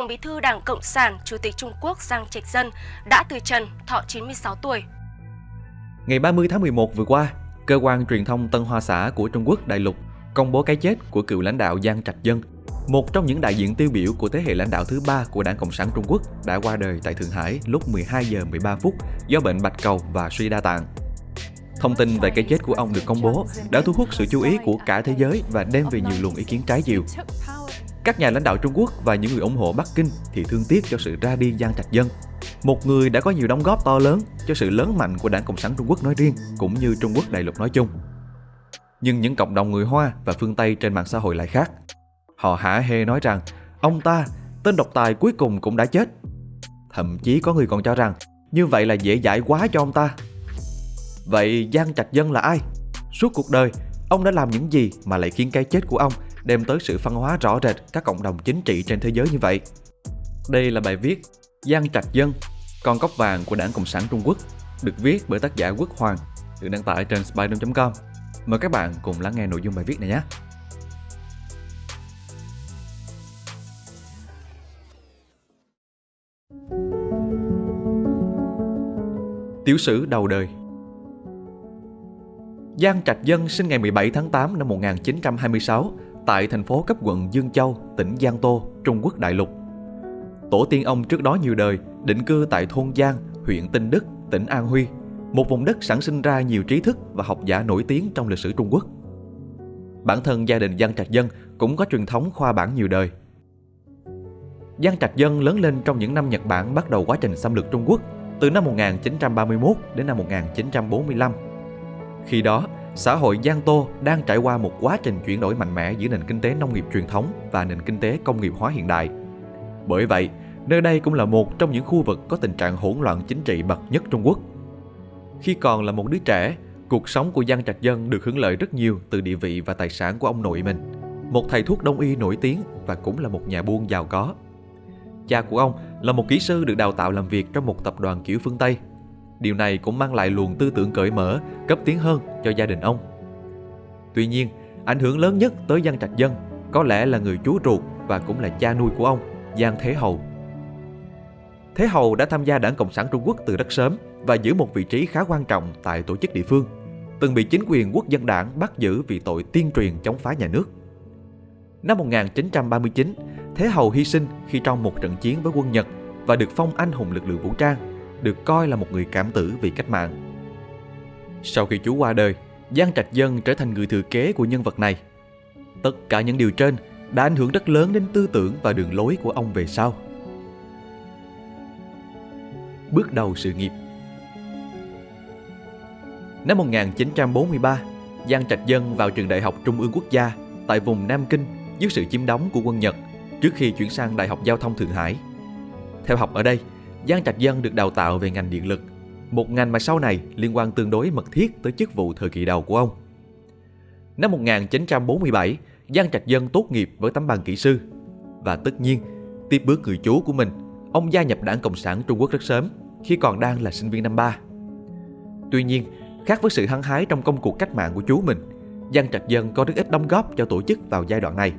Tổng bí thư Đảng Cộng sản, Chủ tịch Trung Quốc Giang Trạch Dân đã từ trần, thọ 96 tuổi. Ngày 30 tháng 11 vừa qua, cơ quan truyền thông Tân Hoa Xã của Trung Quốc Đại lục công bố cái chết của cựu lãnh đạo Giang Trạch Dân, một trong những đại diện tiêu biểu của thế hệ lãnh đạo thứ ba của Đảng Cộng sản Trung Quốc đã qua đời tại Thượng Hải lúc 12 giờ 13 phút do bệnh bạch cầu và suy đa tạng. Thông tin về cái chết của ông được công bố đã thu hút sự chú ý của cả thế giới và đem về nhiều luồng ý kiến trái chiều. Các nhà lãnh đạo Trung Quốc và những người ủng hộ Bắc Kinh thì thương tiếc cho sự ra đi Giang Trạch Dân, một người đã có nhiều đóng góp to lớn cho sự lớn mạnh của Đảng Cộng sản Trung Quốc nói riêng cũng như Trung Quốc đại lục nói chung. Nhưng những cộng đồng người Hoa và phương Tây trên mạng xã hội lại khác. Họ hả hê nói rằng ông ta, tên độc tài cuối cùng cũng đã chết. Thậm chí có người còn cho rằng như vậy là dễ dãi quá cho ông ta. Vậy Giang Trạch Dân là ai? Suốt cuộc đời, ông đã làm những gì mà lại khiến cái chết của ông đem tới sự phân hóa rõ rệt các cộng đồng chính trị trên thế giới như vậy? Đây là bài viết Giang Trạch Dân, con cóc vàng của Đảng Cộng sản Trung Quốc, được viết bởi tác giả Quốc Hoàng, được đăng tải trên Spider.com. Mời các bạn cùng lắng nghe nội dung bài viết này nhé. Tiểu sử đầu đời Giang Trạch Dân sinh ngày 17 tháng 8 năm 1926 tại thành phố cấp quận Dương Châu, tỉnh Giang Tô, Trung Quốc đại lục. Tổ tiên ông trước đó nhiều đời định cư tại thôn Giang, huyện Tinh Đức, tỉnh An Huy, một vùng đất sản sinh ra nhiều trí thức và học giả nổi tiếng trong lịch sử Trung Quốc. Bản thân gia đình Giang Trạch Dân cũng có truyền thống khoa bản nhiều đời. Giang Trạch Dân lớn lên trong những năm Nhật Bản bắt đầu quá trình xâm lược Trung Quốc từ năm 1931 đến năm 1945. Khi đó, xã hội Giang Tô đang trải qua một quá trình chuyển đổi mạnh mẽ giữa nền kinh tế nông nghiệp truyền thống và nền kinh tế công nghiệp hóa hiện đại. Bởi vậy, nơi đây cũng là một trong những khu vực có tình trạng hỗn loạn chính trị bậc nhất Trung Quốc. Khi còn là một đứa trẻ, cuộc sống của Giang Trạch Dân được hưởng lợi rất nhiều từ địa vị và tài sản của ông nội mình, một thầy thuốc đông y nổi tiếng và cũng là một nhà buôn giàu có. Cha của ông là một kỹ sư được đào tạo làm việc trong một tập đoàn kiểu phương Tây. Điều này cũng mang lại luồng tư tưởng cởi mở, cấp tiến hơn cho gia đình ông. Tuy nhiên, ảnh hưởng lớn nhất tới Giang Trạch Dân có lẽ là người chú ruột và cũng là cha nuôi của ông, Giang Thế Hầu. Thế Hầu đã tham gia Đảng Cộng sản Trung Quốc từ rất sớm và giữ một vị trí khá quan trọng tại tổ chức địa phương, từng bị chính quyền quốc dân đảng bắt giữ vì tội tiên truyền chống phá nhà nước. Năm 1939, Thế Hầu hy sinh khi trong một trận chiến với quân Nhật và được phong anh hùng lực lượng vũ trang, được coi là một người cảm tử vì cách mạng. Sau khi chú qua đời, Giang Trạch Dân trở thành người thừa kế của nhân vật này. Tất cả những điều trên đã ảnh hưởng rất lớn đến tư tưởng và đường lối của ông về sau. Bước đầu sự nghiệp Năm 1943, Giang Trạch Dân vào trường Đại học Trung ương Quốc gia tại vùng Nam Kinh dưới sự chiếm đóng của quân Nhật trước khi chuyển sang Đại học Giao thông Thượng Hải. Theo học ở đây, Giang Trạch Dân được đào tạo về ngành điện lực, một ngành mà sau này liên quan tương đối mật thiết tới chức vụ thời kỳ đầu của ông. Năm 1947, Giang Trạch Dân tốt nghiệp với tấm bằng kỹ sư. Và tất nhiên, tiếp bước người chú của mình, ông gia nhập Đảng Cộng sản Trung Quốc rất sớm, khi còn đang là sinh viên năm ba. Tuy nhiên, khác với sự hăng hái trong công cuộc cách mạng của chú mình, Giang Trạch Dân có rất ít đóng góp cho tổ chức vào giai đoạn này,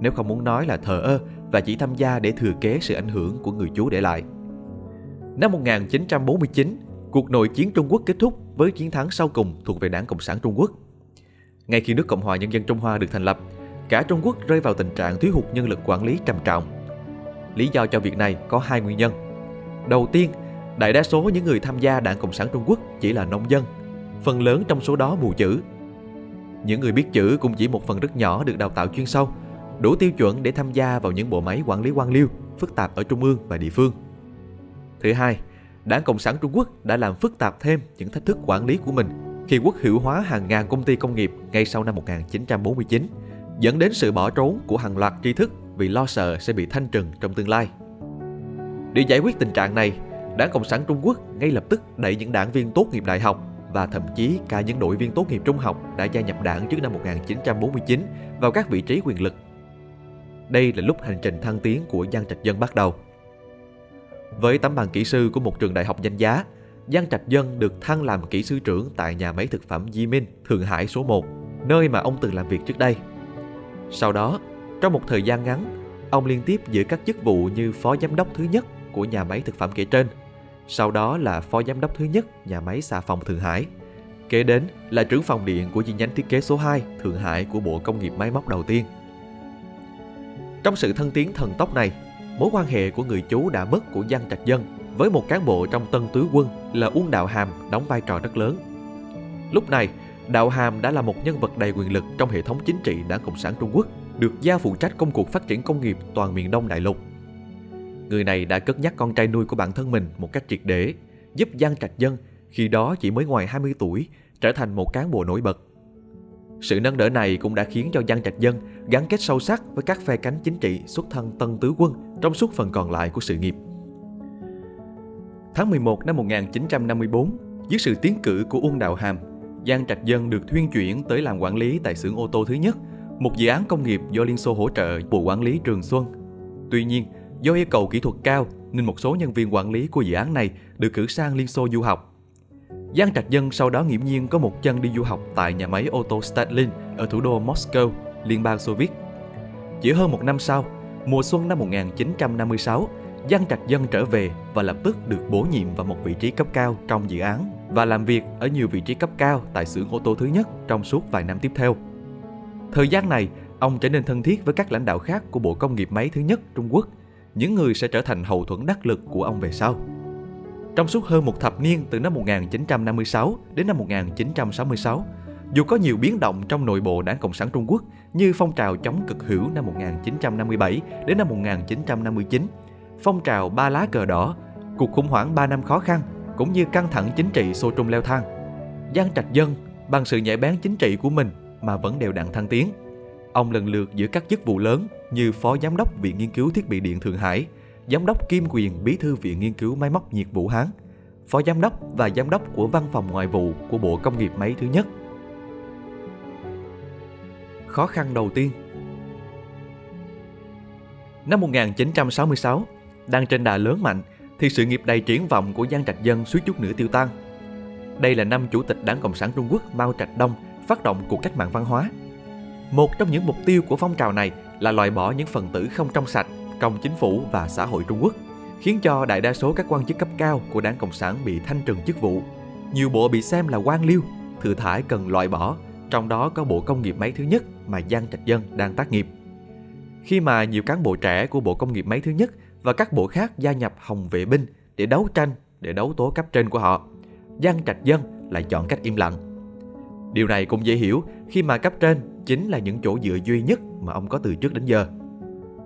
nếu không muốn nói là thờ ơ và chỉ tham gia để thừa kế sự ảnh hưởng của người chú để lại. Năm 1949, cuộc nội chiến Trung Quốc kết thúc với chiến thắng sau cùng thuộc về Đảng Cộng sản Trung Quốc. Ngay khi nước Cộng hòa Nhân dân Trung Hoa được thành lập, cả Trung Quốc rơi vào tình trạng thiếu hụt nhân lực quản lý trầm trọng. Lý do cho việc này có hai nguyên nhân. Đầu tiên, đại đa số những người tham gia Đảng Cộng sản Trung Quốc chỉ là nông dân, phần lớn trong số đó mù chữ. Những người biết chữ cũng chỉ một phần rất nhỏ được đào tạo chuyên sâu, đủ tiêu chuẩn để tham gia vào những bộ máy quản lý quan liêu phức tạp ở trung ương và địa phương. Thứ hai, Đảng Cộng sản Trung Quốc đã làm phức tạp thêm những thách thức quản lý của mình khi quốc hữu hóa hàng ngàn công ty công nghiệp ngay sau năm 1949, dẫn đến sự bỏ trốn của hàng loạt tri thức vì lo sợ sẽ bị thanh trừng trong tương lai. Để giải quyết tình trạng này, Đảng Cộng sản Trung Quốc ngay lập tức đẩy những đảng viên tốt nghiệp đại học và thậm chí cả những đội viên tốt nghiệp trung học đã gia nhập đảng trước năm 1949 vào các vị trí quyền lực. Đây là lúc hành trình thăng tiến của Giang Trạch Dân bắt đầu. Với tấm bằng kỹ sư của một trường đại học danh giá, Giang Trạch Dân được thăng làm kỹ sư trưởng tại nhà máy thực phẩm Di Minh, Thượng Hải số 1, nơi mà ông từng làm việc trước đây. Sau đó, trong một thời gian ngắn, ông liên tiếp giữ các chức vụ như phó giám đốc thứ nhất của nhà máy thực phẩm kể trên, sau đó là phó giám đốc thứ nhất nhà máy xà phòng Thượng Hải. Kế đến là trưởng phòng điện của chi nhánh thiết kế số 2 Thượng Hải của Bộ Công nghiệp Máy móc đầu tiên. Trong sự thân tiến thần tốc này, mối quan hệ của người chú đã mất của Giang Trạch Dân với một cán bộ trong Tân Tứ Quân là Uông Đạo Hàm đóng vai trò rất lớn. Lúc này, Đạo Hàm đã là một nhân vật đầy quyền lực trong hệ thống chính trị Đảng Cộng sản Trung Quốc, được giao phụ trách công cuộc phát triển công nghiệp toàn miền Đông Đại Lục. Người này đã cất nhắc con trai nuôi của bản thân mình một cách triệt để, giúp Giang Trạch Dân, khi đó chỉ mới ngoài 20 tuổi, trở thành một cán bộ nổi bật. Sự nâng đỡ này cũng đã khiến cho Giang Trạch Dân gắn kết sâu sắc với các phe cánh chính trị xuất thân Tân Tứ Quân trong suốt phần còn lại của sự nghiệp. Tháng 11 năm 1954, dưới sự tiến cử của Uông Đạo Hàm, Giang Trạch Dân được thuyên chuyển tới làm quản lý tại xưởng ô tô thứ nhất, một dự án công nghiệp do Liên Xô hỗ trợ Bộ Quản lý Trường Xuân. Tuy nhiên, do yêu cầu kỹ thuật cao nên một số nhân viên quản lý của dự án này được cử sang Liên Xô du học. Giang Trạch Dân sau đó nghiễm nhiên có một chân đi du học tại nhà máy ô tô Stalin ở thủ đô Moscow, Liên bang Xô Viết. Chỉ hơn một năm sau, mùa xuân năm 1956, Giang Trạch Dân trở về và lập tức được bổ nhiệm vào một vị trí cấp cao trong dự án và làm việc ở nhiều vị trí cấp cao tại xưởng ô tô thứ nhất trong suốt vài năm tiếp theo. Thời gian này, ông trở nên thân thiết với các lãnh đạo khác của Bộ Công nghiệp Máy thứ nhất Trung Quốc, những người sẽ trở thành hậu thuẫn đắc lực của ông về sau. Trong suốt hơn một thập niên từ năm 1956 đến năm 1966, dù có nhiều biến động trong nội bộ Đảng Cộng sản Trung Quốc như phong trào chống cực hữu năm 1957 đến năm 1959, phong trào ba lá cờ đỏ, cuộc khủng hoảng 3 năm khó khăn cũng như căng thẳng chính trị xô trung leo thang. Giang Trạch Dân bằng sự nhạy bén chính trị của mình mà vẫn đều đặn thăng tiến. Ông lần lượt giữ các chức vụ lớn như Phó Giám đốc Viện Nghiên cứu Thiết bị Điện Thượng Hải, Giám đốc Kim Quyền Bí thư Viện Nghiên cứu Máy móc Nhiệt Vũ Hán, Phó Giám đốc và Giám đốc của Văn phòng Ngoại vụ của Bộ Công nghiệp Máy thứ nhất. Khó khăn đầu tiên Năm 1966, đang trên đà lớn mạnh thì sự nghiệp đầy triển vọng của Giang Trạch Dân suýt chút nữa tiêu tan. Đây là năm Chủ tịch Đảng Cộng sản Trung Quốc Mao Trạch Đông phát động cuộc cách mạng văn hóa. Một trong những mục tiêu của phong trào này là loại bỏ những phần tử không trong sạch trong chính phủ và xã hội Trung Quốc, khiến cho đại đa số các quan chức cấp cao của Đảng Cộng sản bị thanh trừng chức vụ. Nhiều bộ bị xem là quan liêu, thừa thải cần loại bỏ, trong đó có Bộ Công nghiệp Máy thứ nhất mà Giang Trạch Dân đang tác nghiệp. Khi mà nhiều cán bộ trẻ của Bộ Công nghiệp Máy thứ nhất và các bộ khác gia nhập Hồng Vệ binh để đấu tranh, để đấu tố cấp trên của họ, Giang Trạch Dân lại chọn cách im lặng. Điều này cũng dễ hiểu khi mà cấp trên chính là những chỗ dựa duy nhất mà ông có từ trước đến giờ.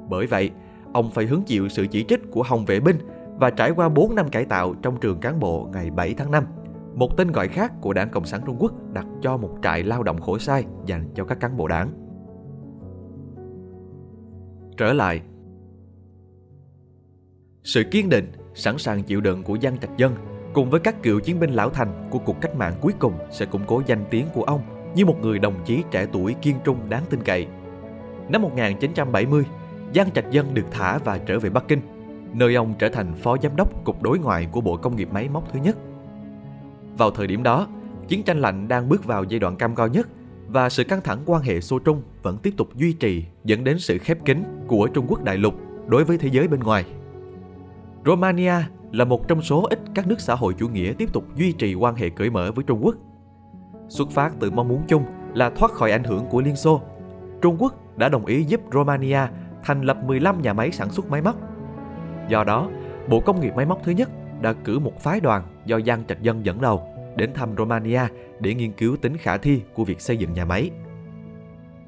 Bởi vậy, ông phải hứng chịu sự chỉ trích của Hồng Vệ binh và trải qua 4 năm cải tạo trong trường cán bộ ngày 7 tháng 5. Một tên gọi khác của Đảng Cộng sản Trung Quốc đặt cho một trại lao động khổ sai dành cho các cán bộ đảng. Trở lại Sự kiên định, sẵn sàng chịu đựng của Giang Trạch Dân cùng với các cựu chiến binh lão thành của cuộc cách mạng cuối cùng sẽ củng cố danh tiếng của ông như một người đồng chí trẻ tuổi kiên trung đáng tin cậy. Năm 1970, Giang Trạch Dân được thả và trở về Bắc Kinh, nơi ông trở thành phó giám đốc cục đối ngoại của Bộ Công nghiệp Máy móc thứ nhất. Vào thời điểm đó, chiến tranh lạnh đang bước vào giai đoạn cam go nhất và sự căng thẳng quan hệ Xô Trung vẫn tiếp tục duy trì dẫn đến sự khép kín của Trung Quốc đại lục đối với thế giới bên ngoài. Romania là một trong số ít các nước xã hội chủ nghĩa tiếp tục duy trì quan hệ cởi mở với Trung Quốc. Xuất phát từ mong muốn chung là thoát khỏi ảnh hưởng của Liên Xô, Trung Quốc đã đồng ý giúp Romania thành lập 15 nhà máy sản xuất máy móc. Do đó, Bộ Công nghiệp Máy móc thứ nhất đã cử một phái đoàn do Giang Trạch Dân dẫn đầu đến thăm Romania để nghiên cứu tính khả thi của việc xây dựng nhà máy.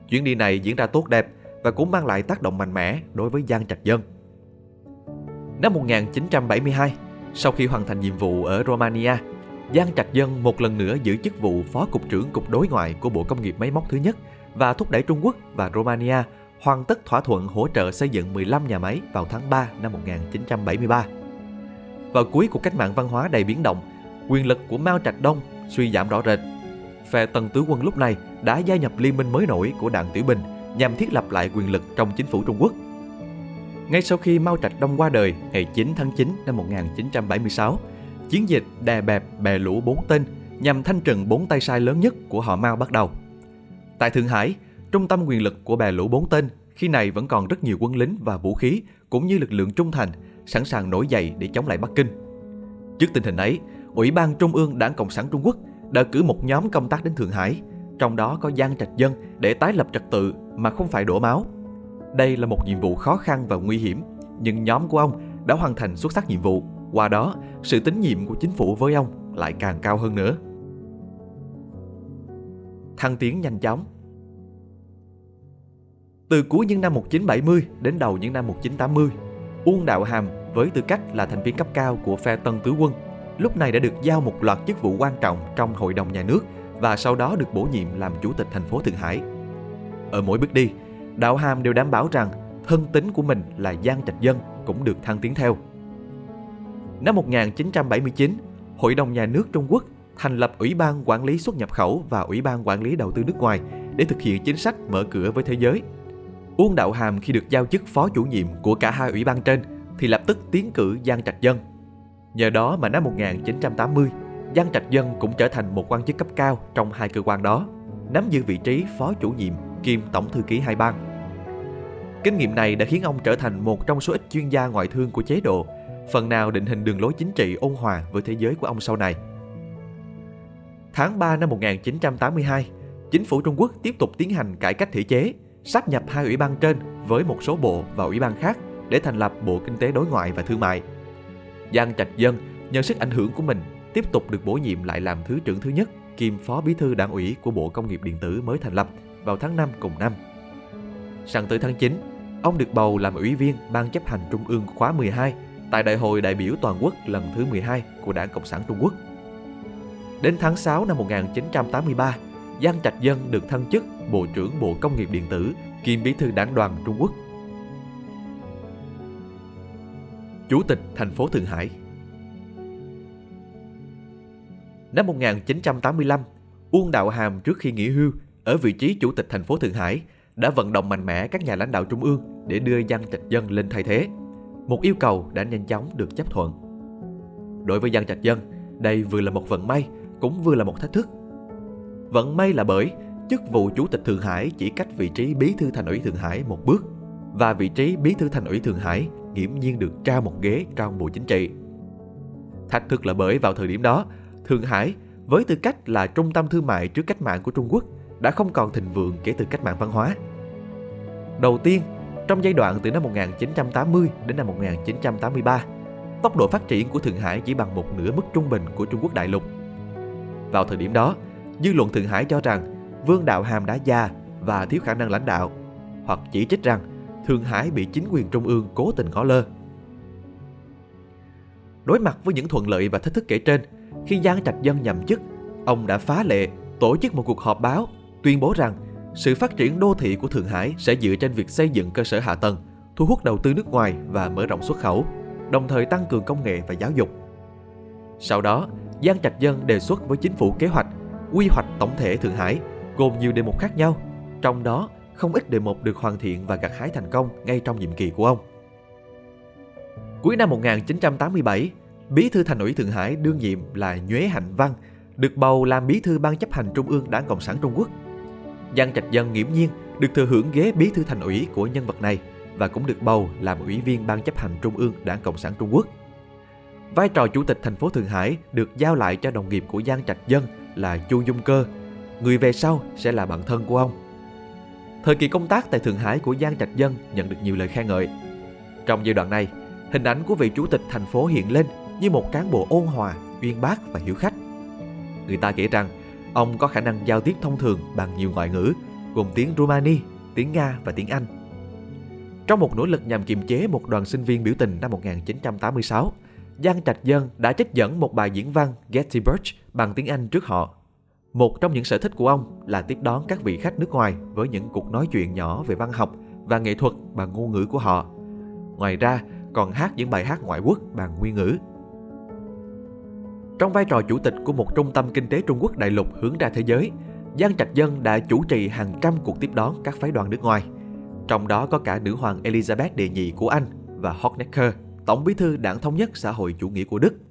Chuyến đi này diễn ra tốt đẹp và cũng mang lại tác động mạnh mẽ đối với Giang Trạch Dân. Năm 1972, sau khi hoàn thành nhiệm vụ ở Romania, Giang Trạch Dân một lần nữa giữ chức vụ Phó Cục trưởng Cục Đối ngoại của Bộ Công nghiệp Máy móc thứ nhất và thúc đẩy Trung Quốc và Romania hoàn tất thỏa thuận hỗ trợ xây dựng 15 nhà máy vào tháng 3 năm 1973. Vào cuối cuộc cách mạng văn hóa đầy biến động, quyền lực của Mao Trạch Đông suy giảm rõ rệt. Phe Tần Tứ Quân lúc này đã gia nhập liên minh mới nổi của Đảng Tiểu Bình nhằm thiết lập lại quyền lực trong chính phủ Trung Quốc. Ngay sau khi Mao Trạch Đông qua đời ngày 9 tháng 9 năm 1976, chiến dịch đè bẹp bè lũ bốn tên nhằm thanh trừng bốn tay sai lớn nhất của họ Mao bắt đầu. Tại Thượng Hải, trung tâm quyền lực của bè lũ bốn tên khi này vẫn còn rất nhiều quân lính và vũ khí cũng như lực lượng trung thành sẵn sàng nổi dậy để chống lại Bắc Kinh. Trước tình hình ấy, Ủy ban Trung ương Đảng Cộng sản Trung Quốc đã cử một nhóm công tác đến Thượng Hải, trong đó có Giang Trạch Dân để tái lập trật tự mà không phải đổ máu. Đây là một nhiệm vụ khó khăn và nguy hiểm, nhưng nhóm của ông đã hoàn thành xuất sắc nhiệm vụ. Qua đó, sự tín nhiệm của chính phủ với ông lại càng cao hơn nữa. Thăng tiến nhanh chóng từ cuối những năm 1970 đến đầu những năm 1980, Uông Đạo Hàm với tư cách là thành viên cấp cao của phe Tân Tứ Quân lúc này đã được giao một loạt chức vụ quan trọng trong Hội đồng Nhà nước và sau đó được bổ nhiệm làm chủ tịch thành phố Thượng Hải. Ở mỗi bước đi, Đạo Hàm đều đảm bảo rằng thân tính của mình là Giang Trạch Dân cũng được thăng tiến theo. Năm 1979, Hội đồng Nhà nước Trung Quốc thành lập Ủy ban Quản lý xuất nhập khẩu và Ủy ban Quản lý đầu tư nước ngoài để thực hiện chính sách mở cửa với thế giới. Uông Đạo Hàm khi được giao chức phó chủ nhiệm của cả hai ủy ban trên thì lập tức tiến cử Giang Trạch Dân. Nhờ đó mà năm 1980, Giang Trạch Dân cũng trở thành một quan chức cấp cao trong hai cơ quan đó, nắm giữ vị trí phó chủ nhiệm kiêm tổng thư ký hai bang. Kinh nghiệm này đã khiến ông trở thành một trong số ít chuyên gia ngoại thương của chế độ, phần nào định hình đường lối chính trị ôn hòa với thế giới của ông sau này. Tháng 3 năm 1982, chính phủ Trung Quốc tiếp tục tiến hành cải cách thể chế, sáp nhập hai ủy ban trên với một số bộ và ủy ban khác để thành lập Bộ Kinh tế Đối ngoại và Thương mại. Giang Trạch Dân nhờ sức ảnh hưởng của mình tiếp tục được bổ nhiệm lại làm Thứ trưởng thứ nhất kiêm Phó Bí thư Đảng ủy của Bộ Công nghiệp Điện tử mới thành lập vào tháng 5 cùng năm. Sang tới tháng 9, ông được bầu làm ủy viên Ban chấp hành Trung ương khóa 12 tại Đại hội đại biểu toàn quốc lần thứ 12 của Đảng Cộng sản Trung Quốc. Đến tháng 6 năm 1983, Giang Trạch Dân được thăng chức Bộ trưởng Bộ Công nghiệp Điện tử kiêm Bí thư Đảng đoàn Trung Quốc. Chủ tịch thành phố Thượng Hải Năm 1985, Uông Đạo Hàm trước khi nghỉ hưu ở vị trí chủ tịch thành phố Thượng Hải đã vận động mạnh mẽ các nhà lãnh đạo trung ương để đưa Giang Trạch Dân lên thay thế. Một yêu cầu đã nhanh chóng được chấp thuận. Đối với Giang Trạch Dân, đây vừa là một vận may, cũng vừa là một thách thức. Vận may là bởi chức vụ chủ tịch Thượng Hải chỉ cách vị trí bí thư thành ủy Thượng Hải một bước và vị trí bí thư thành ủy Thượng Hải nghiễm nhiên được trao một ghế trong Bộ Chính trị. Thách thức là bởi vào thời điểm đó, Thượng Hải với tư cách là trung tâm thương mại trước cách mạng của Trung Quốc đã không còn thịnh vượng kể từ cách mạng văn hóa. Đầu tiên, trong giai đoạn từ năm 1980 đến năm 1983, tốc độ phát triển của Thượng Hải chỉ bằng một nửa mức trung bình của Trung Quốc đại lục. Vào thời điểm đó, dư luận Thượng Hải cho rằng Vương Đạo Hàm đã già và thiếu khả năng lãnh đạo, hoặc chỉ trích rằng Thượng Hải bị chính quyền trung ương cố tình ngó lơ. Đối mặt với những thuận lợi và thách thức kể trên, khi Giang Trạch Dân nhậm chức, ông đã phá lệ tổ chức một cuộc họp báo tuyên bố rằng sự phát triển đô thị của Thượng Hải sẽ dựa trên việc xây dựng cơ sở hạ tầng, thu hút đầu tư nước ngoài và mở rộng xuất khẩu, đồng thời tăng cường công nghệ và giáo dục. Sau đó, Giang Trạch Dân đề xuất với chính phủ kế hoạch quy hoạch tổng thể Thượng Hải gồm nhiều đề mục khác nhau, trong đó không ít đề mục được hoàn thiện và gặt hái thành công ngay trong nhiệm kỳ của ông. Cuối năm 1987, Bí thư Thành ủy Thượng Hải đương nhiệm là Nhuế Hạnh Văn được bầu làm bí thư ban chấp hành trung ương Đảng Cộng sản Trung Quốc. Giang Trạch Dân nghiễm nhiên được thừa hưởng ghế bí thư thành ủy của nhân vật này và cũng được bầu làm ủy viên ban chấp hành trung ương Đảng Cộng sản Trung Quốc. Vai trò chủ tịch thành phố Thượng Hải được giao lại cho đồng nghiệp của Giang Trạch Dân là Chu Dung Cơ, người về sau sẽ là bạn thân của ông. Thời kỳ công tác tại Thượng Hải của Giang Trạch Dân nhận được nhiều lời khen ngợi. Trong giai đoạn này, hình ảnh của vị chủ tịch thành phố hiện lên như một cán bộ ôn hòa, uyên bác và hiểu khách. Người ta kể rằng ông có khả năng giao tiếp thông thường bằng nhiều ngoại ngữ, gồm tiếng Rumani, tiếng Nga và tiếng Anh. Trong một nỗ lực nhằm kiềm chế một đoàn sinh viên biểu tình năm 1986, Giang Trạch Dân đã trích dẫn một bài diễn văn Gettysburg bằng tiếng Anh trước họ. Một trong những sở thích của ông là tiếp đón các vị khách nước ngoài với những cuộc nói chuyện nhỏ về văn học và nghệ thuật bằng ngôn ngữ của họ. Ngoài ra, còn hát những bài hát ngoại quốc bằng nguyên ngữ. Trong vai trò chủ tịch của một trung tâm kinh tế Trung Quốc đại lục hướng ra thế giới, Giang Trạch Dân đã chủ trì hàng trăm cuộc tiếp đón các phái đoàn nước ngoài. Trong đó có cả nữ hoàng Elizabeth đệ nhị của Anh và Honecker, tổng bí thư đảng thống nhất xã hội chủ nghĩa của Đức.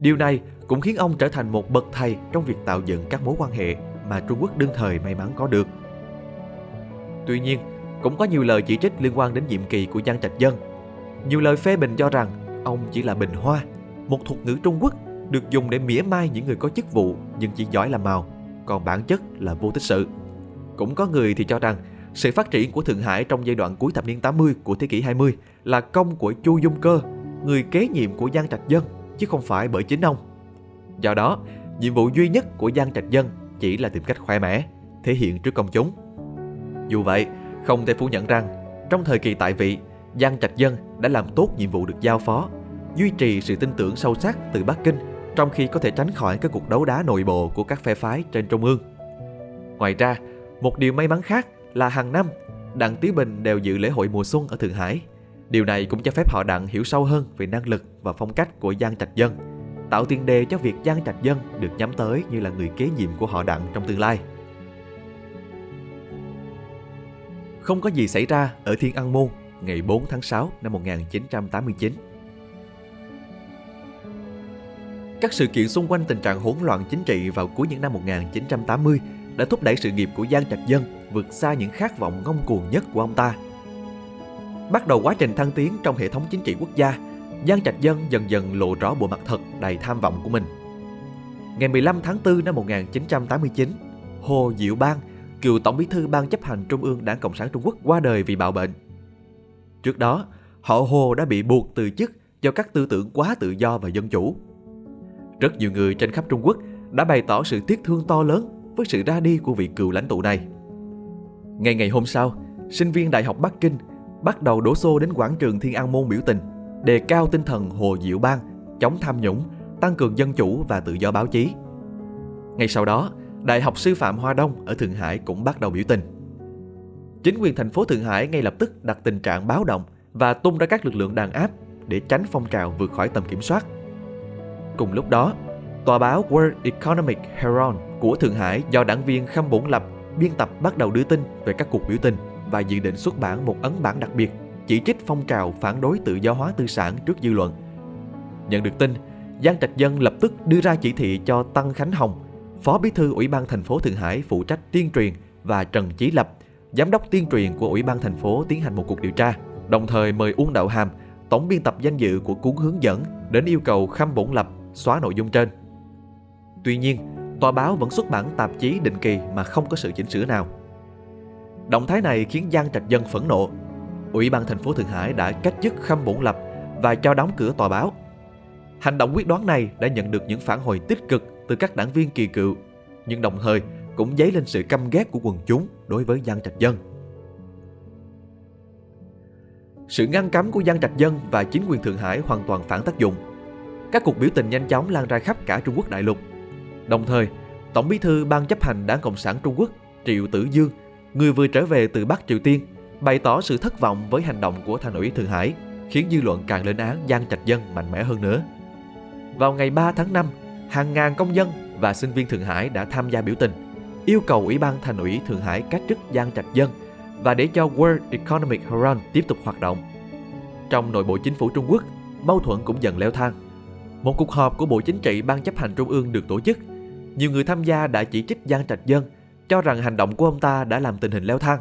Điều này cũng khiến ông trở thành một bậc thầy trong việc tạo dựng các mối quan hệ mà Trung Quốc đương thời may mắn có được. Tuy nhiên, cũng có nhiều lời chỉ trích liên quan đến nhiệm kỳ của Giang Trạch Dân. Nhiều lời phê bình cho rằng ông chỉ là bình hoa, một thuật ngữ Trung Quốc được dùng để mỉa mai những người có chức vụ nhưng chỉ giỏi làm màu, còn bản chất là vô tích sự. Cũng có người thì cho rằng sự phát triển của Thượng Hải trong giai đoạn cuối thập niên 80 của thế kỷ 20 là công của Chu Dung Cơ, người kế nhiệm của Giang Trạch Dân, chứ không phải bởi chính ông. Do đó, nhiệm vụ duy nhất của Giang Trạch Dân chỉ là tìm cách khoe mẽ, thể hiện trước công chúng. Dù vậy, không thể phủ nhận rằng, trong thời kỳ tại vị, Giang Trạch Dân đã làm tốt nhiệm vụ được giao phó, duy trì sự tin tưởng sâu sắc từ Bắc Kinh trong khi có thể tránh khỏi các cuộc đấu đá nội bộ của các phe phái trên Trung ương. Ngoài ra, một điều may mắn khác là hàng năm, Đặng Tý Bình đều dự lễ hội mùa xuân ở Thượng Hải. Điều này cũng cho phép họ Đặng hiểu sâu hơn về năng lực và phong cách của Giang Trạch Dân, tạo tiền đề cho việc Giang Trạch Dân được nhắm tới như là người kế nhiệm của họ Đặng trong tương lai. Không có gì xảy ra ở Thiên An Môn ngày 4 tháng 6 năm 1989. Các sự kiện xung quanh tình trạng hỗn loạn chính trị vào cuối những năm 1980 đã thúc đẩy sự nghiệp của Giang Trạch Dân vượt xa những khát vọng ngông cuồng nhất của ông ta. Bắt đầu quá trình thăng tiến trong hệ thống chính trị quốc gia, Giang Trạch Dân dần dần lộ rõ bộ mặt thật đầy tham vọng của mình. Ngày 15 tháng 4 năm 1989, Hồ Diệu Bang, cựu Tổng bí thư Ban chấp hành Trung ương Đảng Cộng sản Trung Quốc qua đời vì bạo bệnh. Trước đó, họ Hồ đã bị buộc từ chức do các tư tưởng quá tự do và dân chủ. Rất nhiều người trên khắp Trung Quốc đã bày tỏ sự tiếc thương to lớn với sự ra đi của vị cựu lãnh tụ này. Ngày ngày hôm sau, sinh viên Đại học Bắc Kinh bắt đầu đổ xô đến quảng trường Thiên An Môn biểu tình, đề cao tinh thần Hồ Diệu Bang, chống tham nhũng, tăng cường dân chủ và tự do báo chí. Ngay sau đó, Đại học Sư phạm Hoa Đông ở Thượng Hải cũng bắt đầu biểu tình. Chính quyền thành phố Thượng Hải ngay lập tức đặt tình trạng báo động và tung ra các lực lượng đàn áp để tránh phong trào vượt khỏi tầm kiểm soát. Cùng lúc đó, tòa báo World Economic Herald của Thượng Hải do đảng viên Khâm Bổn Lập biên tập bắt đầu đưa tin về các cuộc biểu tình và dự định xuất bản một ấn bản đặc biệt chỉ trích phong trào phản đối tự do hóa tư sản trước dư luận. Nhận được tin, Giang Trạch Dân lập tức đưa ra chỉ thị cho Tăng Khánh Hồng, Phó Bí thư Ủy ban thành phố Thượng Hải phụ trách tuyên truyền và Trần Chí Lập, Giám đốc tuyên truyền của Ủy ban thành phố tiến hành một cuộc điều tra, đồng thời mời Uông Đạo Hàm, tổng biên tập danh dự của cuốn hướng dẫn đến yêu cầu Khâm Bổn Lập xóa nội dung trên. Tuy nhiên, tòa báo vẫn xuất bản tạp chí định kỳ mà không có sự chỉnh sửa nào. Động thái này khiến Giang Trạch Dân phẫn nộ. Ủy ban thành phố Thượng Hải đã cách chức Khâm Bổn Lập và cho đóng cửa tòa báo. Hành động quyết đoán này đã nhận được những phản hồi tích cực từ các đảng viên kỳ cựu, nhưng đồng thời cũng dấy lên sự căm ghét của quần chúng đối với Giang Trạch Dân. Sự ngăn cấm của Giang Trạch Dân và chính quyền Thượng Hải hoàn toàn phản tác dụng. Các cuộc biểu tình nhanh chóng lan ra khắp cả Trung Quốc đại lục. Đồng thời, Tổng bí thư Ban chấp hành Đảng Cộng sản Trung Quốc Triệu Tử Dương, người vừa trở về từ Bắc Triều Tiên, bày tỏ sự thất vọng với hành động của thành ủy Thượng Hải, khiến dư luận càng lên án Giang Trạch Dân mạnh mẽ hơn nữa. Vào ngày 3 tháng 5, hàng ngàn công dân và sinh viên Thượng Hải đã tham gia biểu tình, yêu cầu Ủy ban Thành ủy Thượng Hải cách chức Giang Trạch Dân và để cho World Economic Forum tiếp tục hoạt động. Trong nội bộ chính phủ Trung Quốc, mâu thuẫn cũng dần leo thang. Một cuộc họp của Bộ Chính trị Ban chấp hành Trung ương được tổ chức. Nhiều người tham gia đã chỉ trích Giang Trạch Dân, cho rằng hành động của ông ta đã làm tình hình leo thang.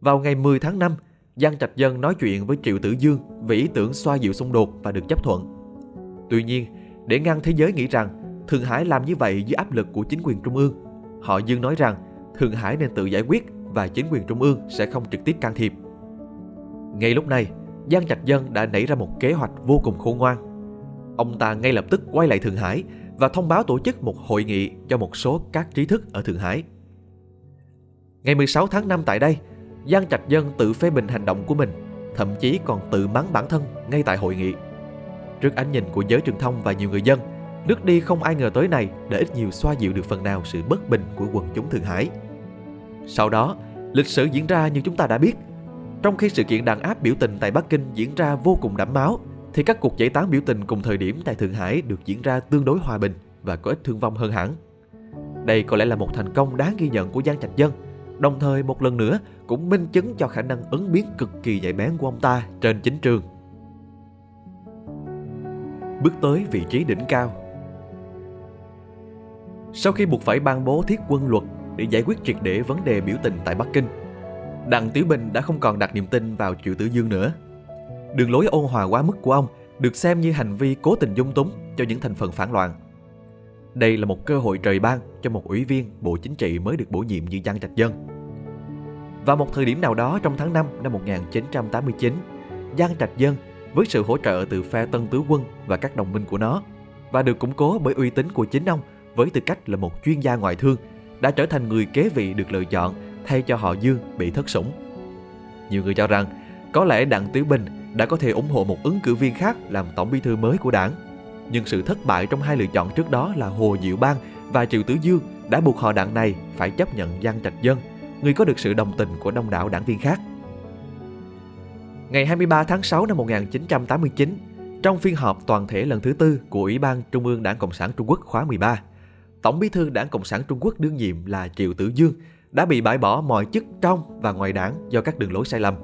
Vào ngày 10 tháng 5, Giang Trạch Dân nói chuyện với Triệu Tử Dương về ý tưởng xoa dịu xung đột và được chấp thuận. Tuy nhiên, để ngăn thế giới nghĩ rằng Thượng Hải làm như vậy dưới áp lực của chính quyền trung ương, họ Dương nói rằng Thượng Hải nên tự giải quyết và chính quyền trung ương sẽ không trực tiếp can thiệp. Ngay lúc này, Giang Trạch Dân đã nảy ra một kế hoạch vô cùng khôn ngoan. Ông ta ngay lập tức quay lại Thượng Hải và thông báo tổ chức một hội nghị cho một số các trí thức ở Thượng Hải. Ngày 16 tháng 5 tại đây, Giang Trạch Dân tự phê bình hành động của mình, thậm chí còn tự mắng bản thân ngay tại hội nghị. Trước ánh nhìn của giới truyền thông và nhiều người dân, nước đi không ai ngờ tới này để ít nhiều xoa dịu được phần nào sự bất bình của quần chúng Thượng Hải. Sau đó, lịch sử diễn ra như chúng ta đã biết. Trong khi sự kiện đàn áp biểu tình tại Bắc Kinh diễn ra vô cùng đẫm máu, thì các cuộc giải tán biểu tình cùng thời điểm tại Thượng Hải được diễn ra tương đối hòa bình và có ít thương vong hơn hẳn. Đây có lẽ là một thành công đáng ghi nhận của Giang Trạch Dân, đồng thời một lần nữa cũng minh chứng cho khả năng ứng biến cực kỳ nhạy bén của ông ta trên chính trường. Bước tới vị trí đỉnh cao Sau khi buộc phải ban bố thiết quân luật để giải quyết triệt để vấn đề biểu tình tại Bắc Kinh, Đặng Tiểu Bình đã không còn đặt niềm tin vào Triệu Tử Dương nữa. Đường lối ôn hòa quá mức của ông được xem như hành vi cố tình dung túng cho những thành phần phản loạn. Đây là một cơ hội trời ban cho một ủy viên Bộ Chính trị mới được bổ nhiệm như Giang Trạch Dân. Vào một thời điểm nào đó trong tháng 5 năm 1989, Giang Trạch Dân với sự hỗ trợ từ phe Tân Tứ Quân và các đồng minh của nó và được củng cố bởi uy tín của chính ông với tư cách là một chuyên gia ngoại thương đã trở thành người kế vị được lựa chọn thay cho họ Dương bị thất sủng. Nhiều người cho rằng có lẽ Đặng Tiểu Bình đã có thể ủng hộ một ứng cử viên khác làm tổng bí thư mới của đảng. Nhưng sự thất bại trong hai lựa chọn trước đó là Hồ Diệu Bang và Triệu Tử Dương đã buộc họ đảng này phải chấp nhận Giang Trạch Dân, người có được sự đồng tình của đông đảo đảng viên khác. Ngày 23 tháng 6 năm 1989, trong phiên họp toàn thể lần thứ tư của Ủy ban Trung ương Đảng Cộng sản Trung Quốc khóa 13, Tổng bí thư Đảng Cộng sản Trung Quốc đương nhiệm là Triệu Tử Dương đã bị bãi bỏ mọi chức trong và ngoài đảng do các đường lối sai lầm.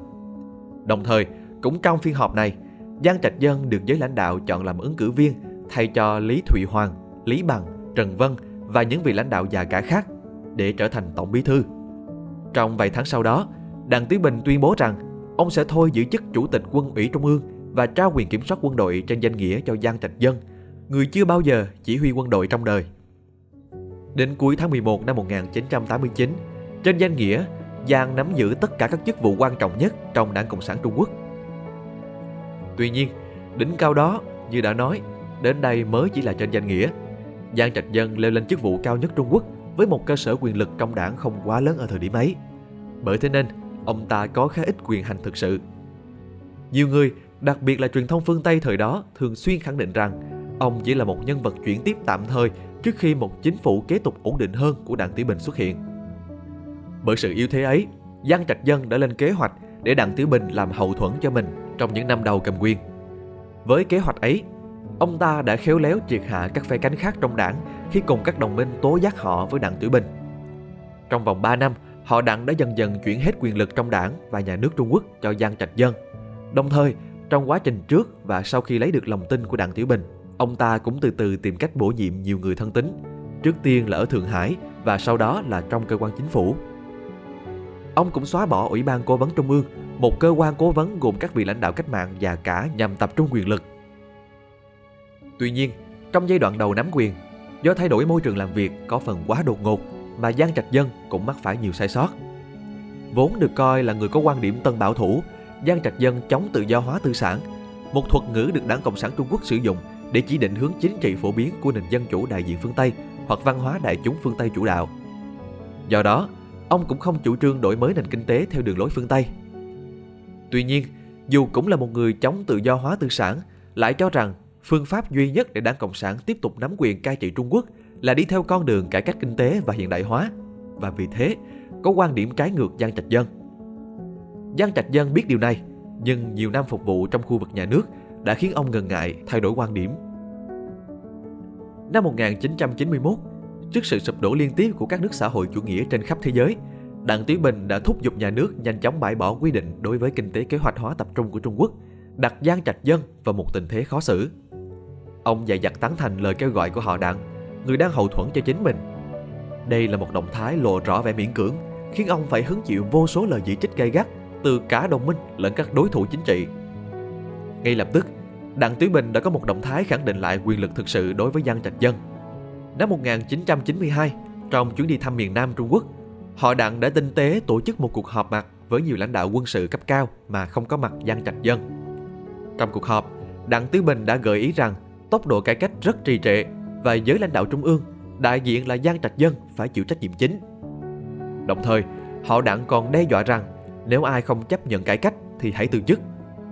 Đồng thời, cũng trong phiên họp này, Giang Trạch Dân được giới lãnh đạo chọn làm ứng cử viên thay cho Lý Thụy Hoàng, Lý Bằng, Trần Vân và những vị lãnh đạo già cả khác để trở thành tổng bí thư. Trong vài tháng sau đó, Đặng Tiến Bình tuyên bố rằng ông sẽ thôi giữ chức chủ tịch quân ủy trung ương và trao quyền kiểm soát quân đội trên danh nghĩa cho Giang Trạch Dân, người chưa bao giờ chỉ huy quân đội trong đời. Đến cuối tháng 11 năm 1989, trên danh nghĩa, Giang nắm giữ tất cả các chức vụ quan trọng nhất trong Đảng Cộng sản Trung Quốc. Tuy nhiên, đỉnh cao đó, như đã nói, đến đây mới chỉ là trên danh nghĩa. Giang Trạch Dân leo lên chức vụ cao nhất Trung Quốc với một cơ sở quyền lực trong đảng không quá lớn ở thời điểm ấy. Bởi thế nên, ông ta có khá ít quyền hành thực sự. Nhiều người, đặc biệt là truyền thông phương Tây thời đó, thường xuyên khẳng định rằng ông chỉ là một nhân vật chuyển tiếp tạm thời trước khi một chính phủ kế tục ổn định hơn của Đảng Tiểu Bình xuất hiện. Bởi sự yếu thế ấy, Giang Trạch Dân đã lên kế hoạch để Đặng Tiểu Bình làm hậu thuẫn cho mình trong những năm đầu cầm quyền. Với kế hoạch ấy, ông ta đã khéo léo triệt hạ các phe cánh khác trong đảng khi cùng các đồng minh tố giác họ với Đặng Tiểu Bình. Trong vòng 3 năm, họ Đặng đã dần dần chuyển hết quyền lực trong đảng và nhà nước Trung Quốc cho Giang Trạch Dân. Đồng thời, trong quá trình trước và sau khi lấy được lòng tin của Đặng Tiểu Bình, ông ta cũng từ từ tìm cách bổ nhiệm nhiều người thân tín, trước tiên là ở Thượng Hải và sau đó là trong cơ quan chính phủ. Ông cũng xóa bỏ Ủy ban Cố vấn Trung ương, một cơ quan cố vấn gồm các vị lãnh đạo cách mạng và cả nhằm tập trung quyền lực. Tuy nhiên, trong giai đoạn đầu nắm quyền, do thay đổi môi trường làm việc có phần quá đột ngột mà Giang Trạch Dân cũng mắc phải nhiều sai sót. Vốn được coi là người có quan điểm tân bảo thủ, Giang Trạch Dân chống tự do hóa tư sản, một thuật ngữ được Đảng Cộng sản Trung Quốc sử dụng để chỉ định hướng chính trị phổ biến của nền dân chủ đại diện phương Tây hoặc văn hóa đại chúng phương Tây chủ đạo. Do đó, ông cũng không chủ trương đổi mới nền kinh tế theo đường lối phương Tây. Tuy nhiên, dù cũng là một người chống tự do hóa tư sản, lại cho rằng phương pháp duy nhất để Đảng Cộng sản tiếp tục nắm quyền cai trị Trung Quốc là đi theo con đường cải cách kinh tế và hiện đại hóa. Và vì thế, có quan điểm trái ngược Giang Trạch Dân. Giang Trạch Dân biết điều này, nhưng nhiều năm phục vụ trong khu vực nhà nước đã khiến ông ngần ngại thay đổi quan điểm. Năm 1991, Trước sự sụp đổ liên tiếp của các nước xã hội chủ nghĩa trên khắp thế giới, Đặng Tiểu Bình đã thúc giục nhà nước nhanh chóng bãi bỏ quy định đối với kinh tế kế hoạch hóa tập trung của Trung Quốc, đặt Giang Trạch Dân vào một tình thế khó xử. Ông dạy dặt tán thành lời kêu gọi của họ Đặng, người đang hậu thuẫn cho chính mình. Đây là một động thái lộ rõ vẻ miễn cưỡng, khiến ông phải hứng chịu vô số lời chỉ trích gay gắt từ cả đồng minh lẫn các đối thủ chính trị. Ngay lập tức, Đặng Tiểu Bình đã có một động thái khẳng định lại quyền lực thực sự đối với Giang Trạch Dân – Năm 1992, trong chuyến đi thăm miền Nam Trung Quốc, họ Đặng đã tinh tế tổ chức một cuộc họp mặt với nhiều lãnh đạo quân sự cấp cao mà không có mặt Giang Trạch Dân. Trong cuộc họp, Đặng Tứ Bình đã gợi ý rằng tốc độ cải cách rất trì trệ và giới lãnh đạo trung ương, đại diện là Giang Trạch Dân phải chịu trách nhiệm chính. Đồng thời, họ Đặng còn đe dọa rằng nếu ai không chấp nhận cải cách thì hãy từ chức.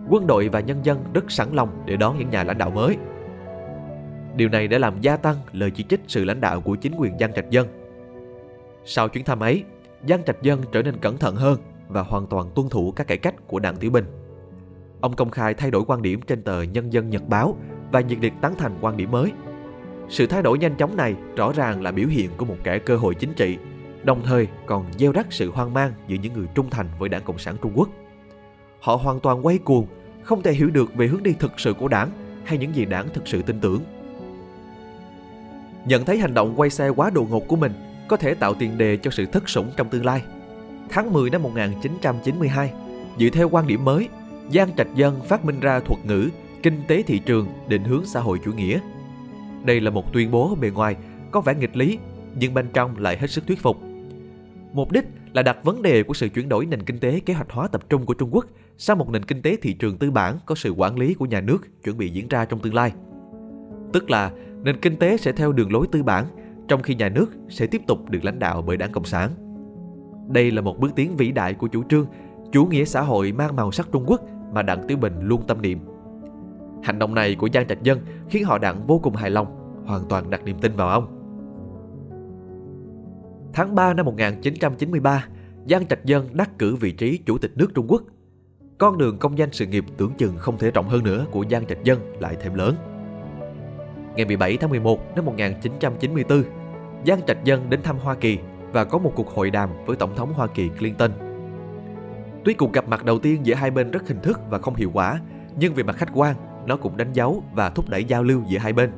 Quân đội và nhân dân rất sẵn lòng để đón những nhà lãnh đạo mới. Điều này đã làm gia tăng lời chỉ trích sự lãnh đạo của chính quyền Giang Trạch Dân. Sau chuyến thăm ấy, Giang Trạch Dân trở nên cẩn thận hơn và hoàn toàn tuân thủ các cải cách của Đảng Tiểu Bình. Ông công khai thay đổi quan điểm trên tờ Nhân dân Nhật Báo và nhiệt liệt tán thành quan điểm mới. Sự thay đổi nhanh chóng này rõ ràng là biểu hiện của một kẻ cơ hội chính trị, đồng thời còn gieo rắc sự hoang mang giữa những người trung thành với Đảng Cộng sản Trung Quốc. Họ hoàn toàn quay cuồng, không thể hiểu được về hướng đi thực sự của đảng hay những gì đảng thực sự tin tưởng. Nhận thấy hành động quay xe quá đột ngột của mình có thể tạo tiền đề cho sự thất sủng trong tương lai. tháng 10 năm 1992, dựa theo quan điểm mới, Giang Trạch Dân phát minh ra thuật ngữ kinh tế thị trường định hướng xã hội chủ nghĩa. Đây là một tuyên bố bề ngoài có vẻ nghịch lý, nhưng bên trong lại hết sức thuyết phục. Mục đích là đặt vấn đề của sự chuyển đổi nền kinh tế kế hoạch hóa tập trung của Trung Quốc sang một nền kinh tế thị trường tư bản có sự quản lý của nhà nước chuẩn bị diễn ra trong tương lai. Tức là nền kinh tế sẽ theo đường lối tư bản, trong khi nhà nước sẽ tiếp tục được lãnh đạo bởi đảng Cộng sản. Đây là một bước tiến vĩ đại của chủ trương chủ nghĩa xã hội mang màu sắc Trung Quốc mà Đặng Tiểu Bình luôn tâm niệm. Hành động này của Giang Trạch Dân khiến họ Đặng vô cùng hài lòng, hoàn toàn đặt niềm tin vào ông. Tháng 3 năm 1993, Giang Trạch Dân đắc cử vị trí Chủ tịch nước Trung Quốc. Con đường công danh sự nghiệp tưởng chừng không thể rộng hơn nữa của Giang Trạch Dân lại thêm lớn. Ngày 17 tháng 11 năm 1994, Giang Trạch Dân đến thăm Hoa Kỳ và có một cuộc hội đàm với Tổng thống Hoa Kỳ Clinton. Tuy cuộc gặp mặt đầu tiên giữa hai bên rất hình thức và không hiệu quả, nhưng về mặt khách quan, nó cũng đánh dấu và thúc đẩy giao lưu giữa hai bên.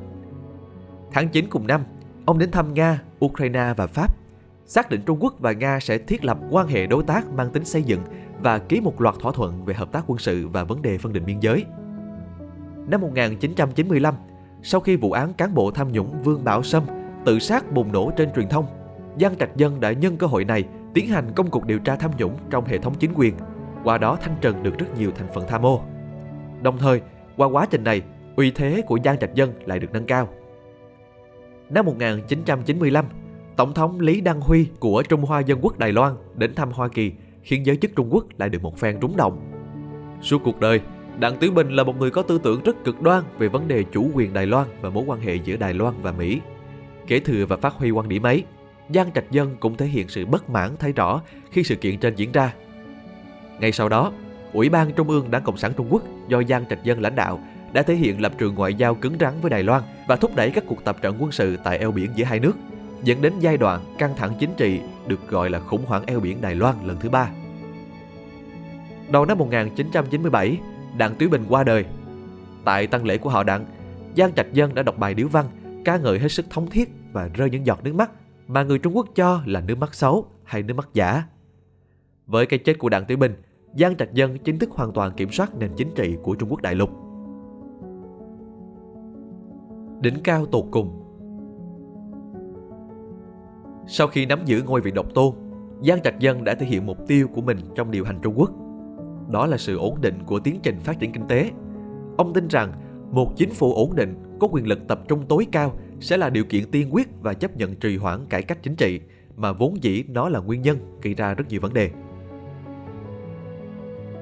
Tháng 9 cùng năm, ông đến thăm Nga, Ukraine và Pháp, xác định Trung Quốc và Nga sẽ thiết lập quan hệ đối tác mang tính xây dựng và ký một loạt thỏa thuận về hợp tác quân sự và vấn đề phân định biên giới. Năm 1995, sau khi vụ án cán bộ tham nhũng Vương Bảo Sâm tự sát bùng nổ trên truyền thông, Giang Trạch Dân đã nhân cơ hội này tiến hành công cuộc điều tra tham nhũng trong hệ thống chính quyền, qua đó thanh trần được rất nhiều thành phần tham ô. Đồng thời, qua quá trình này, uy thế của Giang Trạch Dân lại được nâng cao. Năm 1995, Tổng thống Lý Đăng Huy của Trung Hoa Dân Quốc Đài Loan đến thăm Hoa Kỳ khiến giới chức Trung Quốc lại được một phen rúng động. Suốt cuộc đời, Đặng Tiểu Bình là một người có tư tưởng rất cực đoan về vấn đề chủ quyền Đài Loan và mối quan hệ giữa Đài Loan và Mỹ. Kể thừa và phát huy quan điểm ấy, Giang Trạch Dân cũng thể hiện sự bất mãn thấy rõ khi sự kiện trên diễn ra. Ngay sau đó, Ủy ban Trung ương Đảng Cộng sản Trung Quốc do Giang Trạch Dân lãnh đạo đã thể hiện lập trường ngoại giao cứng rắn với Đài Loan và thúc đẩy các cuộc tập trận quân sự tại eo biển giữa hai nước, dẫn đến giai đoạn căng thẳng chính trị được gọi là khủng hoảng eo biển Đài Loan lần thứ ba. Đầu năm 1997, Đặng Túy Bình qua đời. Tại tang lễ của họ Đặng, Giang Trạch Dân đã đọc bài điếu văn, ca ngợi hết sức thống thiết và rơi những giọt nước mắt mà người Trung Quốc cho là nước mắt xấu hay nước mắt giả. Với cái chết của Đặng Tiểu Bình, Giang Trạch Dân chính thức hoàn toàn kiểm soát nền chính trị của Trung Quốc đại lục. Đỉnh cao tột cùng Sau khi nắm giữ ngôi vị độc tôn, Giang Trạch Dân đã thể hiện mục tiêu của mình trong điều hành Trung Quốc. Đó là sự ổn định của tiến trình phát triển kinh tế. Ông tin rằng một chính phủ ổn định có quyền lực tập trung tối cao sẽ là điều kiện tiên quyết và chấp nhận trì hoãn cải cách chính trị mà vốn dĩ nó là nguyên nhân gây ra rất nhiều vấn đề.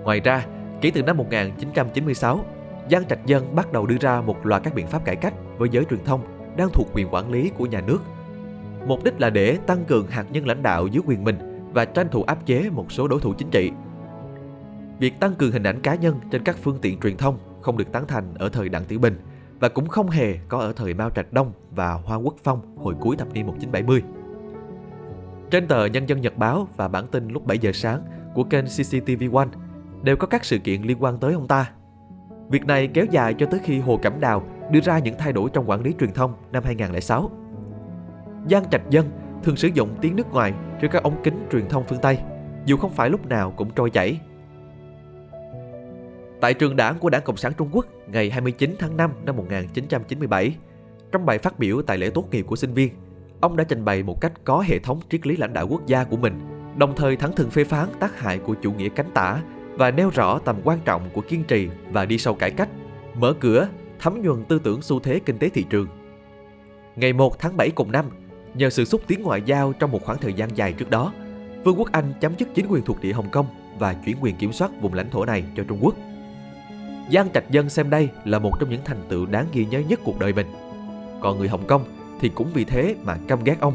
Ngoài ra, kể từ năm 1996, Giang Trạch Dân bắt đầu đưa ra một loạt các biện pháp cải cách với giới truyền thông đang thuộc quyền quản lý của nhà nước. Mục đích là để tăng cường hạt nhân lãnh đạo dưới quyền mình và tranh thủ áp chế một số đối thủ chính trị. Việc tăng cường hình ảnh cá nhân trên các phương tiện truyền thông không được tán thành ở thời Đặng Tiểu Bình và cũng không hề có ở thời Mao Trạch Đông và Hoa Quốc Phong hồi cuối thập niên 1970. Trên tờ Nhân dân Nhật báo và bản tin lúc 7 giờ sáng của kênh CCTV One đều có các sự kiện liên quan tới ông ta. Việc này kéo dài cho tới khi Hồ Cẩm Đào đưa ra những thay đổi trong quản lý truyền thông năm 2006. Giang Trạch Dân thường sử dụng tiếng nước ngoài trên các ống kính truyền thông phương Tây, dù không phải lúc nào cũng trôi chảy Tại trường đảng của Đảng Cộng sản Trung Quốc ngày 29 tháng 5 năm 1997, trong bài phát biểu tại lễ tốt nghiệp của sinh viên, ông đã trình bày một cách có hệ thống triết lý lãnh đạo quốc gia của mình, đồng thời thẳng thừng phê phán tác hại của chủ nghĩa cánh tả và nêu rõ tầm quan trọng của kiên trì và đi sâu cải cách, mở cửa, thấm nhuần tư tưởng xu thế kinh tế thị trường. Ngày 1 tháng 7 cùng năm, nhờ sự xúc tiến ngoại giao trong một khoảng thời gian dài trước đó, Vương quốc Anh chấm dứt chính quyền thuộc địa Hồng Kông và chuyển quyền kiểm soát vùng lãnh thổ này cho Trung Quốc. Giang Trạch Dân xem đây là một trong những thành tựu đáng ghi nhớ nhất cuộc đời mình. Còn người Hồng Kông thì cũng vì thế mà căm ghét ông,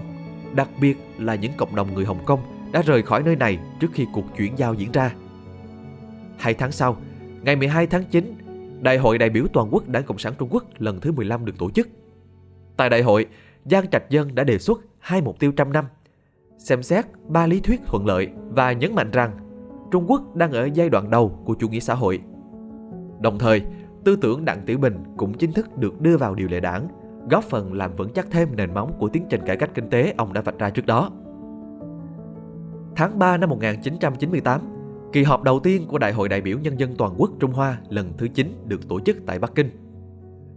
đặc biệt là những cộng đồng người Hồng Kông đã rời khỏi nơi này trước khi cuộc chuyển giao diễn ra. Hai tháng sau, ngày 12 tháng 9, Đại hội đại biểu toàn quốc Đảng Cộng sản Trung Quốc lần thứ 15 được tổ chức. Tại đại hội, Giang Trạch Dân đã đề xuất hai mục tiêu trăm năm, xem xét ba lý thuyết thuận lợi và nhấn mạnh rằng Trung Quốc đang ở giai đoạn đầu của chủ nghĩa xã hội Đồng thời, tư tưởng Đặng Tiểu Bình cũng chính thức được đưa vào điều lệ đảng, góp phần làm vững chắc thêm nền móng của tiến trình cải cách kinh tế ông đã vạch ra trước đó. Tháng 3 năm 1998, kỳ họp đầu tiên của Đại hội đại biểu Nhân dân Toàn quốc Trung Hoa lần thứ 9 được tổ chức tại Bắc Kinh.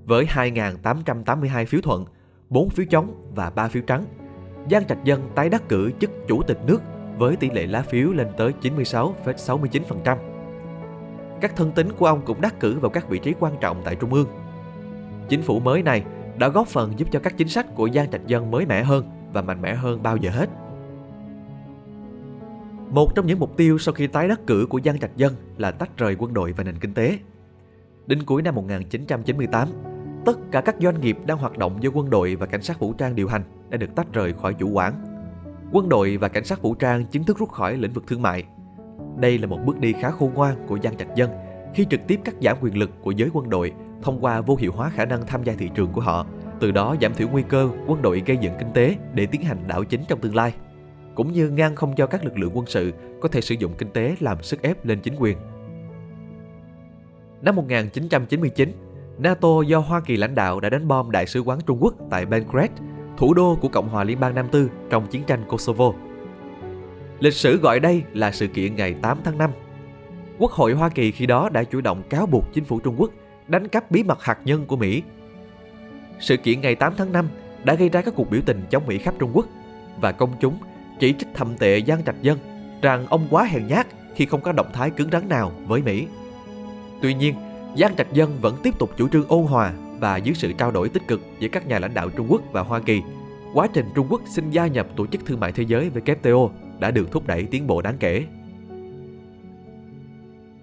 Với 2.882 phiếu thuận, 4 phiếu chống và 3 phiếu trắng, Giang Trạch Dân tái đắc cử chức chủ tịch nước với tỷ lệ lá phiếu lên tới 96,69%. Các thân tín của ông cũng đắc cử vào các vị trí quan trọng tại Trung ương. Chính phủ mới này đã góp phần giúp cho các chính sách của Giang Trạch Dân mới mẻ hơn và mạnh mẽ hơn bao giờ hết. Một trong những mục tiêu sau khi tái đắc cử của Giang Trạch Dân là tách rời quân đội và nền kinh tế. Đến cuối năm 1998, tất cả các doanh nghiệp đang hoạt động do quân đội và cảnh sát vũ trang điều hành đã được tách rời khỏi chủ quản. Quân đội và cảnh sát vũ trang chính thức rút khỏi lĩnh vực thương mại. Đây là một bước đi khá khôn ngoan của Giang Trạch Dân khi trực tiếp cắt giảm quyền lực của giới quân đội thông qua vô hiệu hóa khả năng tham gia thị trường của họ, từ đó giảm thiểu nguy cơ quân đội gây dựng kinh tế để tiến hành đảo chính trong tương lai, cũng như ngăn không cho các lực lượng quân sự có thể sử dụng kinh tế làm sức ép lên chính quyền. Năm 1999, NATO do Hoa Kỳ lãnh đạo đã đánh bom đại sứ quán Trung Quốc tại Belgrade, thủ đô của Cộng hòa Liên bang Nam Tư trong chiến tranh Kosovo. Lịch sử gọi đây là sự kiện ngày 8 tháng 5. Quốc hội Hoa Kỳ khi đó đã chủ động cáo buộc chính phủ Trung Quốc đánh cắp bí mật hạt nhân của Mỹ. Sự kiện ngày 8 tháng 5 đã gây ra các cuộc biểu tình chống Mỹ khắp Trung Quốc và công chúng chỉ trích thầm tệ Giang Trạch Dân rằng ông quá hèn nhát khi không có động thái cứng rắn nào với Mỹ. Tuy nhiên, Giang Trạch Dân vẫn tiếp tục chủ trương ôn hòa và dưới sự trao đổi tích cực giữa các nhà lãnh đạo Trung Quốc và Hoa Kỳ, quá trình Trung Quốc xin gia nhập Tổ chức Thương mại Thế giới WTO đã được thúc đẩy tiến bộ đáng kể.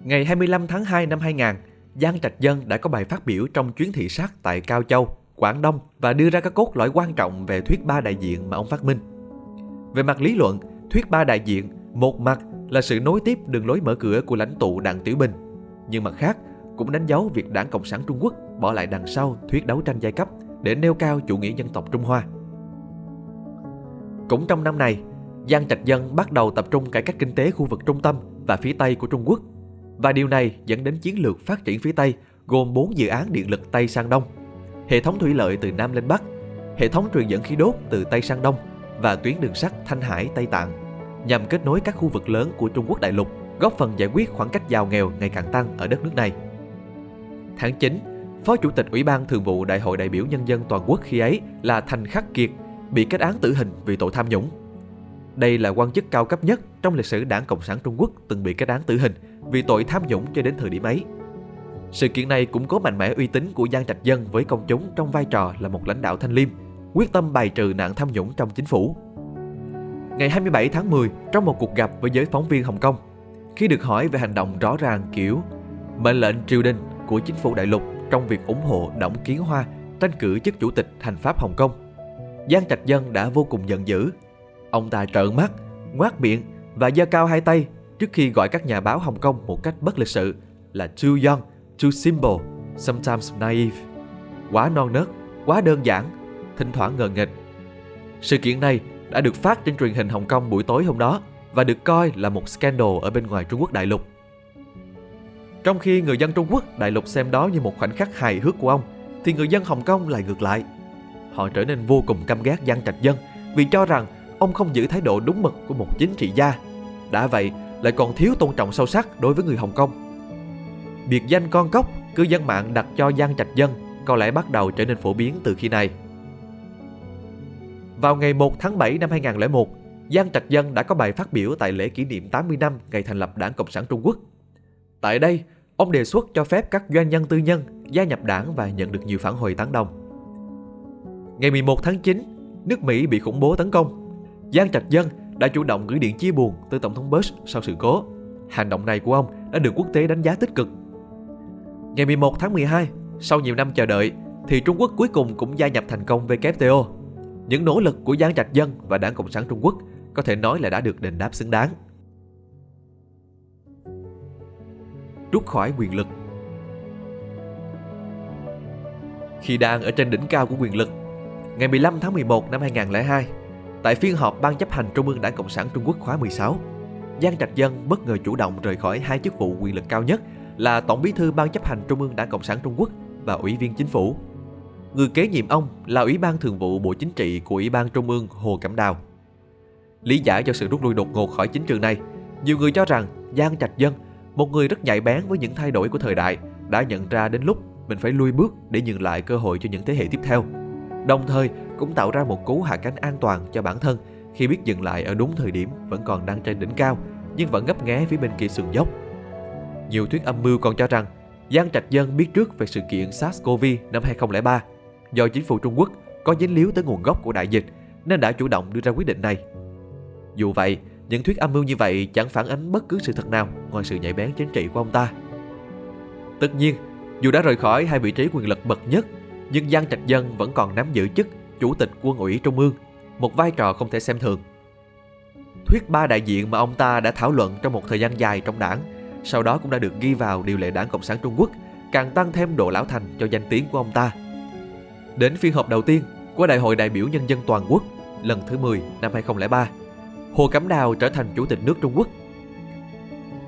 Ngày 25 tháng 2 năm 2000, Giang Trạch Dân đã có bài phát biểu trong chuyến thị sát tại Cao Châu, Quảng Đông và đưa ra các cốt lõi quan trọng về thuyết ba đại diện mà ông phát minh. Về mặt lý luận, thuyết ba đại diện một mặt là sự nối tiếp đường lối mở cửa của lãnh tụ Đặng Tiểu Bình, nhưng mặt khác cũng đánh dấu việc Đảng Cộng sản Trung Quốc bỏ lại đằng sau thuyết đấu tranh giai cấp để nêu cao chủ nghĩa dân tộc Trung Hoa. Cũng trong năm này, Giang Trạch Dân bắt đầu tập trung cải cách kinh tế khu vực trung tâm và phía Tây của Trung Quốc và điều này dẫn đến chiến lược phát triển phía Tây gồm 4 dự án điện lực Tây sang Đông, hệ thống thủy lợi từ Nam lên Bắc, hệ thống truyền dẫn khí đốt từ Tây sang Đông và tuyến đường sắt Thanh Hải Tây Tạng nhằm kết nối các khu vực lớn của Trung Quốc đại lục, góp phần giải quyết khoảng cách giàu nghèo ngày càng tăng ở đất nước này. Tháng 9, Phó Chủ tịch Ủy ban Thường vụ Đại hội đại biểu Nhân dân toàn quốc khi ấy là Thành Khắc Kiệt bị kết án tử hình vì tội tham nhũng. Đây là quan chức cao cấp nhất trong lịch sử Đảng Cộng sản Trung Quốc từng bị kết án tử hình vì tội tham nhũng cho đến thời điểm ấy. Sự kiện này cũng có mạnh mẽ uy tín của Giang Trạch Dân với công chúng trong vai trò là một lãnh đạo thanh liêm, quyết tâm bài trừ nạn tham nhũng trong chính phủ. Ngày 27 tháng 10, trong một cuộc gặp với giới phóng viên Hồng Kông, khi được hỏi về hành động rõ ràng kiểu mệnh lệnh triều đình của chính phủ đại lục trong việc ủng hộ Đổng Kiến Hoa tranh cử chức chủ tịch hành pháp Hồng Kông, Giang Trạch Dân đã vô cùng giận dữ. Ông ta trợn mắt, ngoác miệng và giơ cao hai tay trước khi gọi các nhà báo Hồng Kông một cách bất lịch sự là too young, too simple, sometimes naive. Quá non nớt, quá đơn giản, thỉnh thoảng ngờ nghịch. Sự kiện này đã được phát trên truyền hình Hồng Kông buổi tối hôm đó và được coi là một scandal ở bên ngoài Trung Quốc đại lục. Trong khi người dân Trung Quốc đại lục xem đó như một khoảnh khắc hài hước của ông, thì người dân Hồng Kông lại ngược lại. Họ trở nên vô cùng căm ghét dân Trạch Dân vì cho rằng ông không giữ thái độ đúng mực của một chính trị gia. Đã vậy, lại còn thiếu tôn trọng sâu sắc đối với người Hồng Kông. Biệt danh con cốc, cư dân mạng đặt cho Giang Trạch Dân có lẽ bắt đầu trở nên phổ biến từ khi này. Vào ngày 1 tháng 7 năm 2001, Giang Trạch Dân đã có bài phát biểu tại lễ kỷ niệm 80 năm ngày thành lập Đảng Cộng sản Trung Quốc. Tại đây, ông đề xuất cho phép các doanh nhân tư nhân gia nhập đảng và nhận được nhiều phản hồi tán đồng. Ngày 11 tháng 9, nước Mỹ bị khủng bố tấn công. Giang Trạch Dân đã chủ động gửi điện chia buồn tới Tổng thống Bush sau sự cố. Hành động này của ông đã được quốc tế đánh giá tích cực. Ngày 11 tháng 12, sau nhiều năm chờ đợi, thì Trung Quốc cuối cùng cũng gia nhập thành công WTO. Những nỗ lực của Giang Trạch Dân và Đảng Cộng sản Trung Quốc có thể nói là đã được đền đáp xứng đáng. Rút khỏi quyền lực Khi đang ở trên đỉnh cao của quyền lực, ngày 15 tháng 11 năm 2002, tại phiên họp Ban chấp hành Trung ương Đảng Cộng sản Trung Quốc khóa 16, Giang Trạch Dân bất ngờ chủ động rời khỏi hai chức vụ quyền lực cao nhất là Tổng bí thư Ban chấp hành Trung ương Đảng Cộng sản Trung Quốc và Ủy viên Chính phủ. Người kế nhiệm ông là Ủy ban Thường vụ Bộ Chính trị của Ủy ban Trung ương Hồ Cẩm Đào. Lý giải cho sự rút lui đột ngột khỏi chính trường này, nhiều người cho rằng Giang Trạch Dân, một người rất nhạy bén với những thay đổi của thời đại, đã nhận ra đến lúc mình phải lui bước để nhường lại cơ hội cho những thế hệ tiếp theo. Đồng thời cũng tạo ra một cú hạ cánh an toàn cho bản thân khi biết dừng lại ở đúng thời điểm vẫn còn đang trên đỉnh cao nhưng vẫn ngấp nghé phía bên kia sườn dốc. Nhiều thuyết âm mưu còn cho rằng Giang Trạch Dân biết trước về sự kiện SARS-CoV năm 2003 do chính phủ Trung Quốc có dính líu tới nguồn gốc của đại dịch nên đã chủ động đưa ra quyết định này. Dù vậy, những thuyết âm mưu như vậy chẳng phản ánh bất cứ sự thật nào ngoài sự nhạy bén chính trị của ông ta. Tất nhiên, dù đã rời khỏi hai vị trí quyền lực bậc nhất, nhưng Giang Trạch Dân vẫn còn nắm giữ chức Chủ tịch Quân ủy Trung ương, một vai trò không thể xem thường. Thuyết ba đại diện mà ông ta đã thảo luận trong một thời gian dài trong đảng, sau đó cũng đã được ghi vào điều lệ đảng Cộng sản Trung Quốc, càng tăng thêm độ lão thành cho danh tiếng của ông ta. Đến phiên họp đầu tiên của Đại hội đại biểu Nhân dân Toàn quốc lần thứ 10 năm 2003, Hồ Cẩm Đào trở thành Chủ tịch nước Trung Quốc.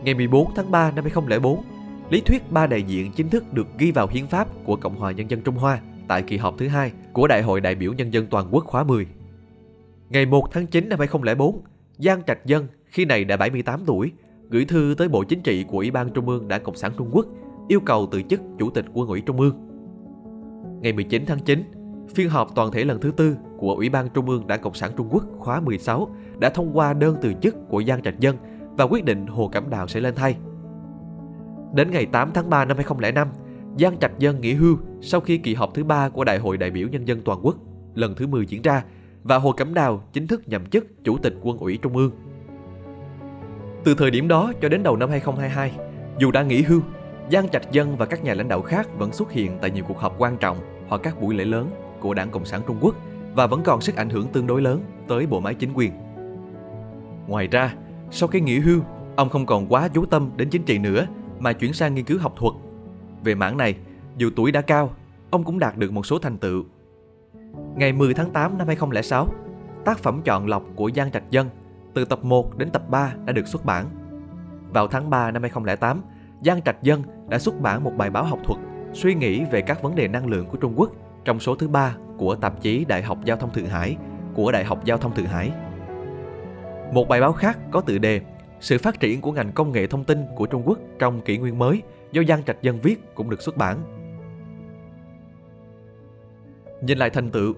Ngày 14 tháng 3 năm 2004, lý thuyết ba đại diện chính thức được ghi vào hiến pháp của Cộng hòa Nhân dân Trung Hoa tại kỳ họp thứ hai của Đại hội đại biểu Nhân dân Toàn quốc khóa 10. Ngày 1 tháng 9 năm 2004, Giang Trạch Dân khi này đã 78 tuổi, gửi thư tới Bộ Chính trị của Ủy ban Trung ương Đảng Cộng sản Trung Quốc yêu cầu từ chức Chủ tịch Quân ủy Trung ương. Ngày 19 tháng 9, phiên họp toàn thể lần thứ tư của Ủy ban Trung ương Đảng Cộng sản Trung Quốc khóa 16 đã thông qua đơn từ chức của Giang Trạch Dân và quyết định Hồ Cẩm Đào sẽ lên thay. Đến ngày 8 tháng 3 năm 2005, Giang Trạch Dân nghỉ hưu sau khi kỳ họp thứ ba của Đại hội đại biểu Nhân dân Toàn quốc lần thứ 10 diễn ra và Hồ Cẩm Đào chính thức nhậm chức Chủ tịch Quân ủy Trung ương. Từ thời điểm đó cho đến đầu năm 2022, dù đã nghỉ hưu, Giang Trạch Dân và các nhà lãnh đạo khác vẫn xuất hiện tại nhiều cuộc họp quan trọng hoặc các buổi lễ lớn của Đảng Cộng sản Trung Quốc và vẫn còn sức ảnh hưởng tương đối lớn tới bộ máy chính quyền. Ngoài ra, sau khi nghỉ hưu, ông không còn quá chú tâm đến chính trị nữa mà chuyển sang nghiên cứu học thuật. Về mảng này, dù tuổi đã cao, ông cũng đạt được một số thành tựu. Ngày 10 tháng 8 năm 2006, tác phẩm chọn lọc của Giang Trạch Dân từ tập 1 đến tập 3 đã được xuất bản. Vào tháng 3 năm 2008, Giang Trạch Dân đã xuất bản một bài báo học thuật suy nghĩ về các vấn đề năng lượng của Trung Quốc trong số thứ ba của tạp chí Đại học Giao thông Thượng Hải của Đại học Giao thông Thượng Hải. Một bài báo khác có tựa đề Sự phát triển của ngành công nghệ thông tin của Trung Quốc trong kỷ nguyên mới do Giang Trạch Dân viết cũng được xuất bản. Nhìn lại thành tựu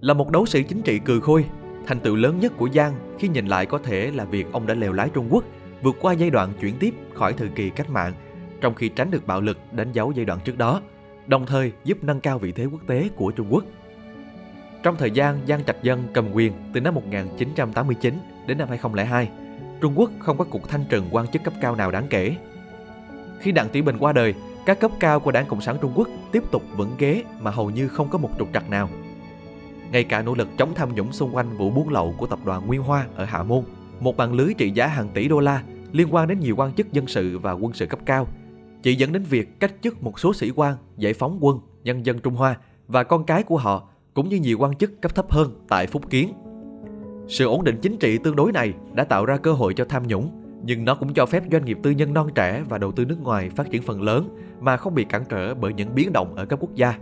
Là một đấu sĩ chính trị cừ khôi, thành tựu lớn nhất của Giang khi nhìn lại có thể là việc ông đã lèo lái Trung Quốc vượt qua giai đoạn chuyển tiếp khỏi thời kỳ cách mạng trong khi tránh được bạo lực đánh dấu giai đoạn trước đó, đồng thời giúp nâng cao vị thế quốc tế của Trung Quốc. Trong thời gian Giang Trạch Dân cầm quyền từ năm 1989 đến năm 2002, Trung Quốc không có cuộc thanh trừng quan chức cấp cao nào đáng kể. Khi Đặng Tiểu Bình qua đời, các cấp cao của Đảng Cộng sản Trung Quốc tiếp tục vững ghế mà hầu như không có một trục trặc nào. Ngay cả nỗ lực chống tham nhũng xung quanh vụ buôn lậu của tập đoàn Nguyên Hoa ở Hạ Môn, một mạng lưới trị giá hàng tỷ đô la liên quan đến nhiều quan chức dân sự và quân sự cấp cao chỉ dẫn đến việc cách chức một số sĩ quan, giải phóng quân, nhân dân Trung Hoa và con cái của họ, cũng như nhiều quan chức cấp thấp hơn tại Phúc Kiến. Sự ổn định chính trị tương đối này đã tạo ra cơ hội cho tham nhũng, nhưng nó cũng cho phép doanh nghiệp tư nhân non trẻ và đầu tư nước ngoài phát triển phần lớn mà không bị cản trở bởi những biến động ở các quốc gia.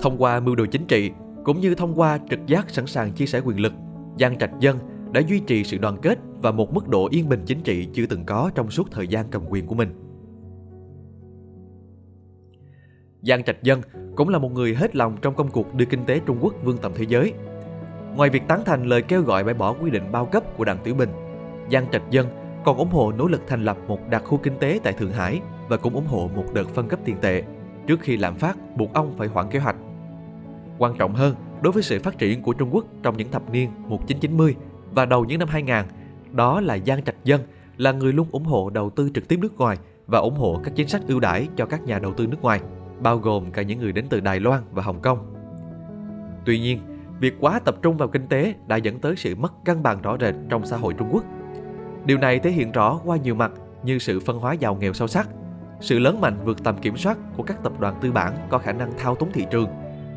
Thông qua mưu đồ chính trị, cũng như thông qua trực giác sẵn sàng chia sẻ quyền lực, Giang Trạch Dân đã duy trì sự đoàn kết và một mức độ yên bình chính trị chưa từng có trong suốt thời gian cầm quyền của mình. Giang Trạch Dân cũng là một người hết lòng trong công cuộc đưa kinh tế Trung Quốc vươn tầm thế giới. Ngoài việc tán thành lời kêu gọi bãi bỏ quy định bao cấp của Đặng Tiểu Bình, Giang Trạch Dân còn ủng hộ nỗ lực thành lập một đặc khu kinh tế tại Thượng Hải và cũng ủng hộ một đợt phân cấp tiền tệ trước khi lạm phát buộc ông phải hoãn kế hoạch. Quan trọng hơn, đối với sự phát triển của Trung Quốc trong những thập niên 1990 và đầu những năm 2000, đó là Giang Trạch Dân là người luôn ủng hộ đầu tư trực tiếp nước ngoài và ủng hộ các chính sách ưu đãi cho các nhà đầu tư nước ngoài bao gồm cả những người đến từ Đài Loan và Hồng Kông. Tuy nhiên, việc quá tập trung vào kinh tế đã dẫn tới sự mất cân bằng rõ rệt trong xã hội Trung Quốc. Điều này thể hiện rõ qua nhiều mặt như sự phân hóa giàu nghèo sâu sắc, sự lớn mạnh vượt tầm kiểm soát của các tập đoàn tư bản có khả năng thao túng thị trường,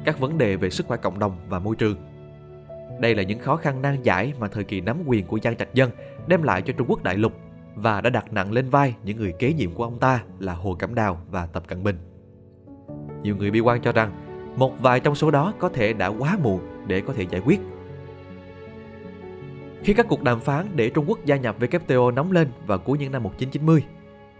các vấn đề về sức khỏe cộng đồng và môi trường. Đây là những khó khăn nan giải mà thời kỳ nắm quyền của Giang Trạch Dân đem lại cho Trung Quốc đại lục và đã đặt nặng lên vai những người kế nhiệm của ông ta là Hồ Cẩm Đào và Tập Cận Bình. Nhiều người bi quan cho rằng một vài trong số đó có thể đã quá muộn để có thể giải quyết. Khi các cuộc đàm phán để Trung Quốc gia nhập WTO nóng lên vào cuối những năm 1990,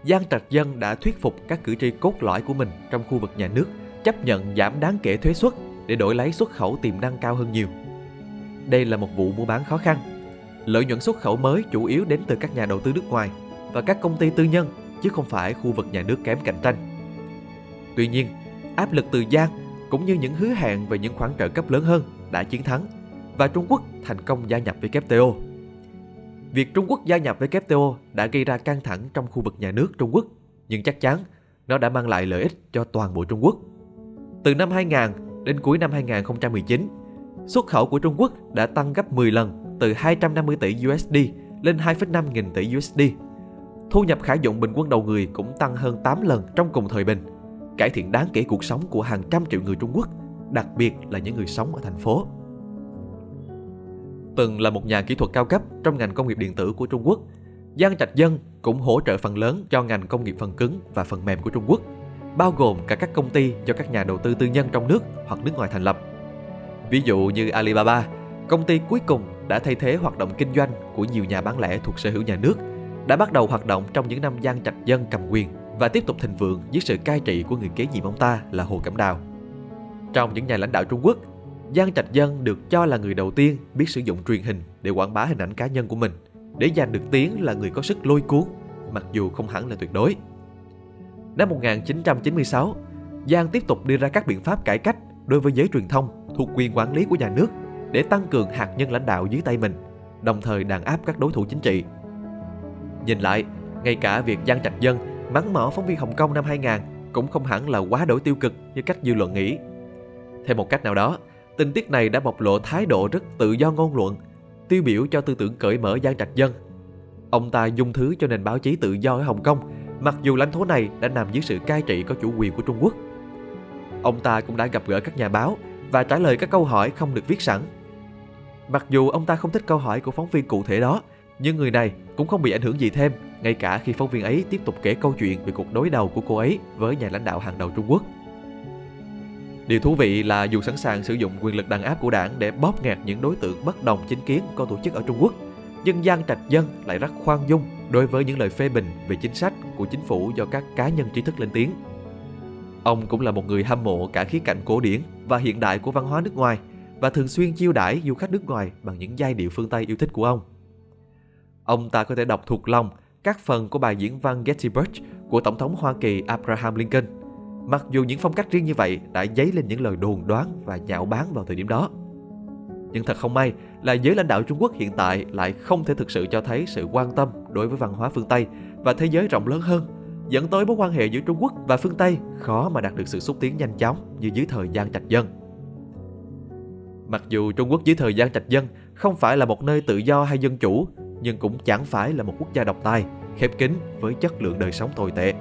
Giang Trạch Dân đã thuyết phục các cử tri cốt lõi của mình trong khu vực nhà nước chấp nhận giảm đáng kể thuế suất để đổi lấy xuất khẩu tiềm năng cao hơn nhiều. Đây là một vụ mua bán khó khăn. Lợi nhuận xuất khẩu mới chủ yếu đến từ các nhà đầu tư nước ngoài và các công ty tư nhân chứ không phải khu vực nhà nước kém cạnh tranh. Tuy nhiên, áp lực từ Giang cũng như những hứa hẹn về những khoản trợ cấp lớn hơn đã chiến thắng và Trung Quốc thành công gia nhập WTO. Việc Trung Quốc gia nhập WTO đã gây ra căng thẳng trong khu vực nhà nước Trung Quốc, nhưng chắc chắn nó đã mang lại lợi ích cho toàn bộ Trung Quốc. Từ năm 2000 đến cuối năm 2019, xuất khẩu của Trung Quốc đã tăng gấp 10 lần từ 250 tỷ USD lên 2,5 nghìn tỷ USD. Thu nhập khả dụng bình quân đầu người cũng tăng hơn 8 lần trong cùng thời bình, cải thiện đáng kể cuộc sống của hàng trăm triệu người Trung Quốc, đặc biệt là những người sống ở thành phố. Từng là một nhà kỹ thuật cao cấp trong ngành công nghiệp điện tử của Trung Quốc, Giang Trạch Dân cũng hỗ trợ phần lớn cho ngành công nghiệp phần cứng và phần mềm của Trung Quốc, bao gồm cả các công ty do các nhà đầu tư tư nhân trong nước hoặc nước ngoài thành lập. Ví dụ như Alibaba, công ty cuối cùng đã thay thế hoạt động kinh doanh của nhiều nhà bán lẻ thuộc sở hữu nhà nước, đã bắt đầu hoạt động trong những năm Giang Trạch Dân cầm quyền và tiếp tục thịnh vượng dưới sự cai trị của người kế nhiệm ông ta là Hồ Cẩm Đào. Trong những nhà lãnh đạo Trung Quốc, Giang Trạch Dân được cho là người đầu tiên biết sử dụng truyền hình để quảng bá hình ảnh cá nhân của mình, để giành được tiếng là người có sức lôi cuốn, mặc dù không hẳn là tuyệt đối. Năm 1996, Giang tiếp tục đưa ra các biện pháp cải cách đối với giới truyền thông thuộc quyền quản lý của nhà nước để tăng cường hạt nhân lãnh đạo dưới tay mình, đồng thời đàn áp các đối thủ chính trị. Nhìn lại, ngay cả việc Giang Trạch Dân mắng mỏ phóng viên Hồng Kông năm 2000 cũng không hẳn là quá đổi tiêu cực như cách dư luận nghĩ. Theo một cách nào đó, tình tiết này đã bộc lộ thái độ rất tự do ngôn luận, tiêu biểu cho tư tưởng cởi mở Giang Trạch Dân. Ông ta dung thứ cho nền báo chí tự do ở Hồng Kông, mặc dù lãnh thổ này đã nằm dưới sự cai trị có chủ quyền của Trung Quốc. Ông ta cũng đã gặp gỡ các nhà báo và trả lời các câu hỏi không được viết sẵn. Mặc dù ông ta không thích câu hỏi của phóng viên cụ thể đó, nhưng người này cũng không bị ảnh hưởng gì thêm, ngay cả khi phóng viên ấy tiếp tục kể câu chuyện về cuộc đối đầu của cô ấy với nhà lãnh đạo hàng đầu Trung Quốc. Điều thú vị là dù sẵn sàng sử dụng quyền lực đàn áp của đảng để bóp nghẹt những đối tượng bất đồng chính kiến có tổ chức ở Trung Quốc, nhưng Giang Trạch Dân lại rất khoan dung đối với những lời phê bình về chính sách của chính phủ do các cá nhân trí thức lên tiếng. Ông cũng là một người hâm mộ cả khía cạnh cổ điển và hiện đại của văn hóa nước ngoài và thường xuyên chiêu đãi du khách nước ngoài bằng những giai điệu phương Tây yêu thích của ông. Ông ta có thể đọc thuộc lòng các phần của bài diễn văn Gettysburg của Tổng thống Hoa Kỳ Abraham Lincoln Mặc dù những phong cách riêng như vậy đã dấy lên những lời đồn đoán và nhạo báng vào thời điểm đó. Nhưng thật không may là giới lãnh đạo Trung Quốc hiện tại lại không thể thực sự cho thấy sự quan tâm đối với văn hóa phương Tây và thế giới rộng lớn hơn, dẫn tới mối quan hệ giữa Trung Quốc và phương Tây khó mà đạt được sự xúc tiến nhanh chóng như dưới thời gian trạch dân. Mặc dù Trung Quốc dưới thời gian trạch dân không phải là một nơi tự do hay dân chủ, nhưng cũng chẳng phải là một quốc gia độc tài, khép kín với chất lượng đời sống tồi tệ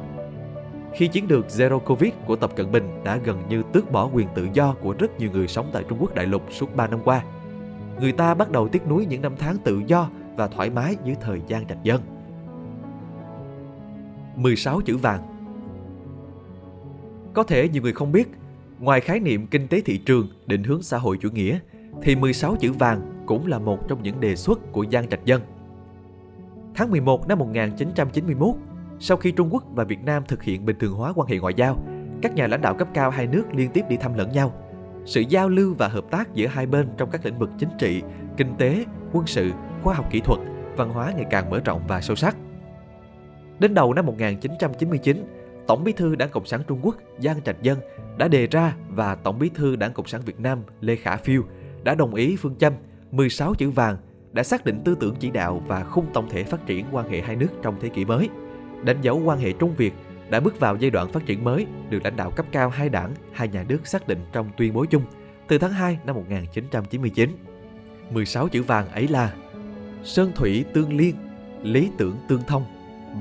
khi chiến lược Zero Covid của Tập Cận Bình đã gần như tước bỏ quyền tự do của rất nhiều người sống tại Trung Quốc đại lục suốt 3 năm qua. Người ta bắt đầu tiếc nuối những năm tháng tự do và thoải mái dưới thời gian trạch dân. 16 chữ vàng Có thể nhiều người không biết, ngoài khái niệm kinh tế thị trường định hướng xã hội chủ nghĩa, thì 16 chữ vàng cũng là một trong những đề xuất của Giang Trạch Dân. Tháng 11 năm 1991, sau khi Trung Quốc và Việt Nam thực hiện bình thường hóa quan hệ ngoại giao, các nhà lãnh đạo cấp cao hai nước liên tiếp đi thăm lẫn nhau. Sự giao lưu và hợp tác giữa hai bên trong các lĩnh vực chính trị, kinh tế, quân sự, khoa học kỹ thuật, văn hóa ngày càng mở rộng và sâu sắc. Đến đầu năm 1999, Tổng bí thư Đảng Cộng sản Trung Quốc Giang Trạch Dân đã đề ra và Tổng bí thư Đảng Cộng sản Việt Nam Lê Khả Phiêu đã đồng ý phương châm 16 chữ vàng đã xác định tư tưởng chỉ đạo và khung tổng thể phát triển quan hệ hai nước trong thế kỷ mới – đánh dấu quan hệ Trung Việt đã bước vào giai đoạn phát triển mới được lãnh đạo cấp cao hai đảng, hai nhà nước xác định trong tuyên bố chung từ tháng 2 năm 1999. 16 chữ vàng ấy là Sơn thủy tương liên, lý tưởng tương thông,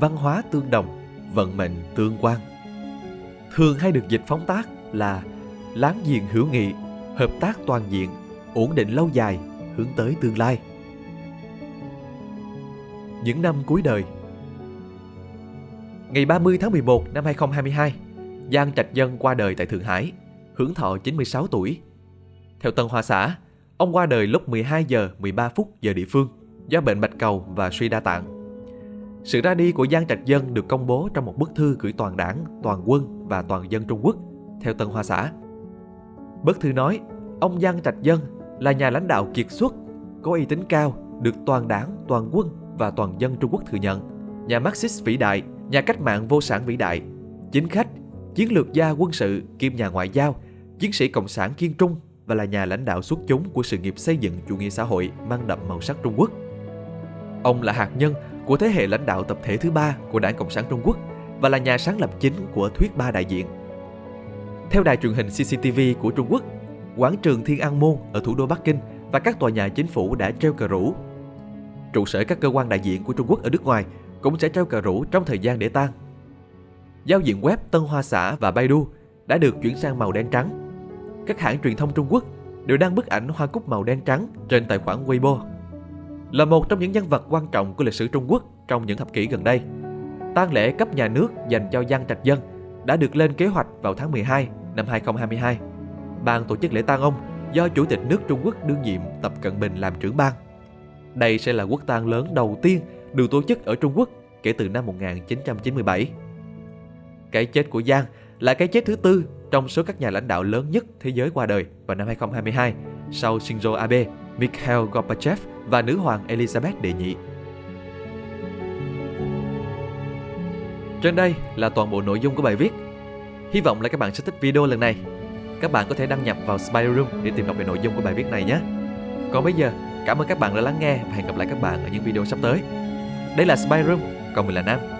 văn hóa tương đồng, vận mệnh tương quan. Thường hay được dịch phóng tác là láng giềng hữu nghị, hợp tác toàn diện, ổn định lâu dài, hướng tới tương lai. Những năm cuối đời Ngày 30 tháng 11 năm 2022, Giang Trạch Dân qua đời tại Thượng Hải, hưởng thọ 96 tuổi. Theo Tân Hoa Xã, ông qua đời lúc 12 giờ 13 phút giờ địa phương. do bệnh bạch cầu và suy đa tạng. Sự ra đi của Giang Trạch Dân được công bố trong một bức thư gửi toàn đảng, toàn quân và toàn dân Trung Quốc theo Tân Hoa Xã. Bức thư nói, ông Giang Trạch Dân là nhà lãnh đạo kiệt xuất, có uy tín cao, được toàn đảng, toàn quân và toàn dân Trung Quốc thừa nhận. Nhà Marxist vĩ đại, nhà cách mạng vô sản vĩ đại, chính khách, chiến lược gia quân sự kiêm nhà ngoại giao, chiến sĩ cộng sản kiên trung và là nhà lãnh đạo xuất chúng của sự nghiệp xây dựng chủ nghĩa xã hội mang đậm màu sắc Trung Quốc. Ông là hạt nhân của thế hệ lãnh đạo tập thể thứ ba của Đảng Cộng sản Trung Quốc và là nhà sáng lập chính của thuyết ba đại diện. Theo đài truyền hình CCTV của Trung Quốc, quảng trường Thiên An Môn ở thủ đô Bắc Kinh và các tòa nhà chính phủ đã treo cờ rủ. Trụ sở các cơ quan đại diện của Trung Quốc ở nước ngoài cũng sẽ treo cờ rủ trong thời gian để tang. Giao diện web Tân Hoa Xã và Baidu đã được chuyển sang màu đen trắng. Các hãng truyền thông Trung Quốc đều đăng bức ảnh hoa cúc màu đen trắng trên tài khoản Weibo. Là một trong những nhân vật quan trọng của lịch sử Trung Quốc trong những thập kỷ gần đây, tang lễ cấp nhà nước dành cho Giang Trạch Dân đã được lên kế hoạch vào tháng 12 năm 2022. Ban tổ chức lễ tang ông do Chủ tịch nước Trung Quốc đương nhiệm Tập Cận Bình làm trưởng ban. Đây sẽ là quốc tang lớn đầu tiên được tổ chức ở Trung Quốc kể từ năm 1997. Cái chết của Giang là cái chết thứ tư trong số các nhà lãnh đạo lớn nhất thế giới qua đời vào năm 2022 sau Shinzo Abe, Mikhail Gorbachev và nữ hoàng Elizabeth đệ nhị. Trên đây là toàn bộ nội dung của bài viết. Hy vọng là các bạn sẽ thích video lần này. Các bạn có thể đăng nhập vào Spider Room để tìm đọc về nội dung của bài viết này nhé. Còn bây giờ, cảm ơn các bạn đã lắng nghe và hẹn gặp lại các bạn ở những video sắp tới. Đây là Spy Room, còn mình là Nam.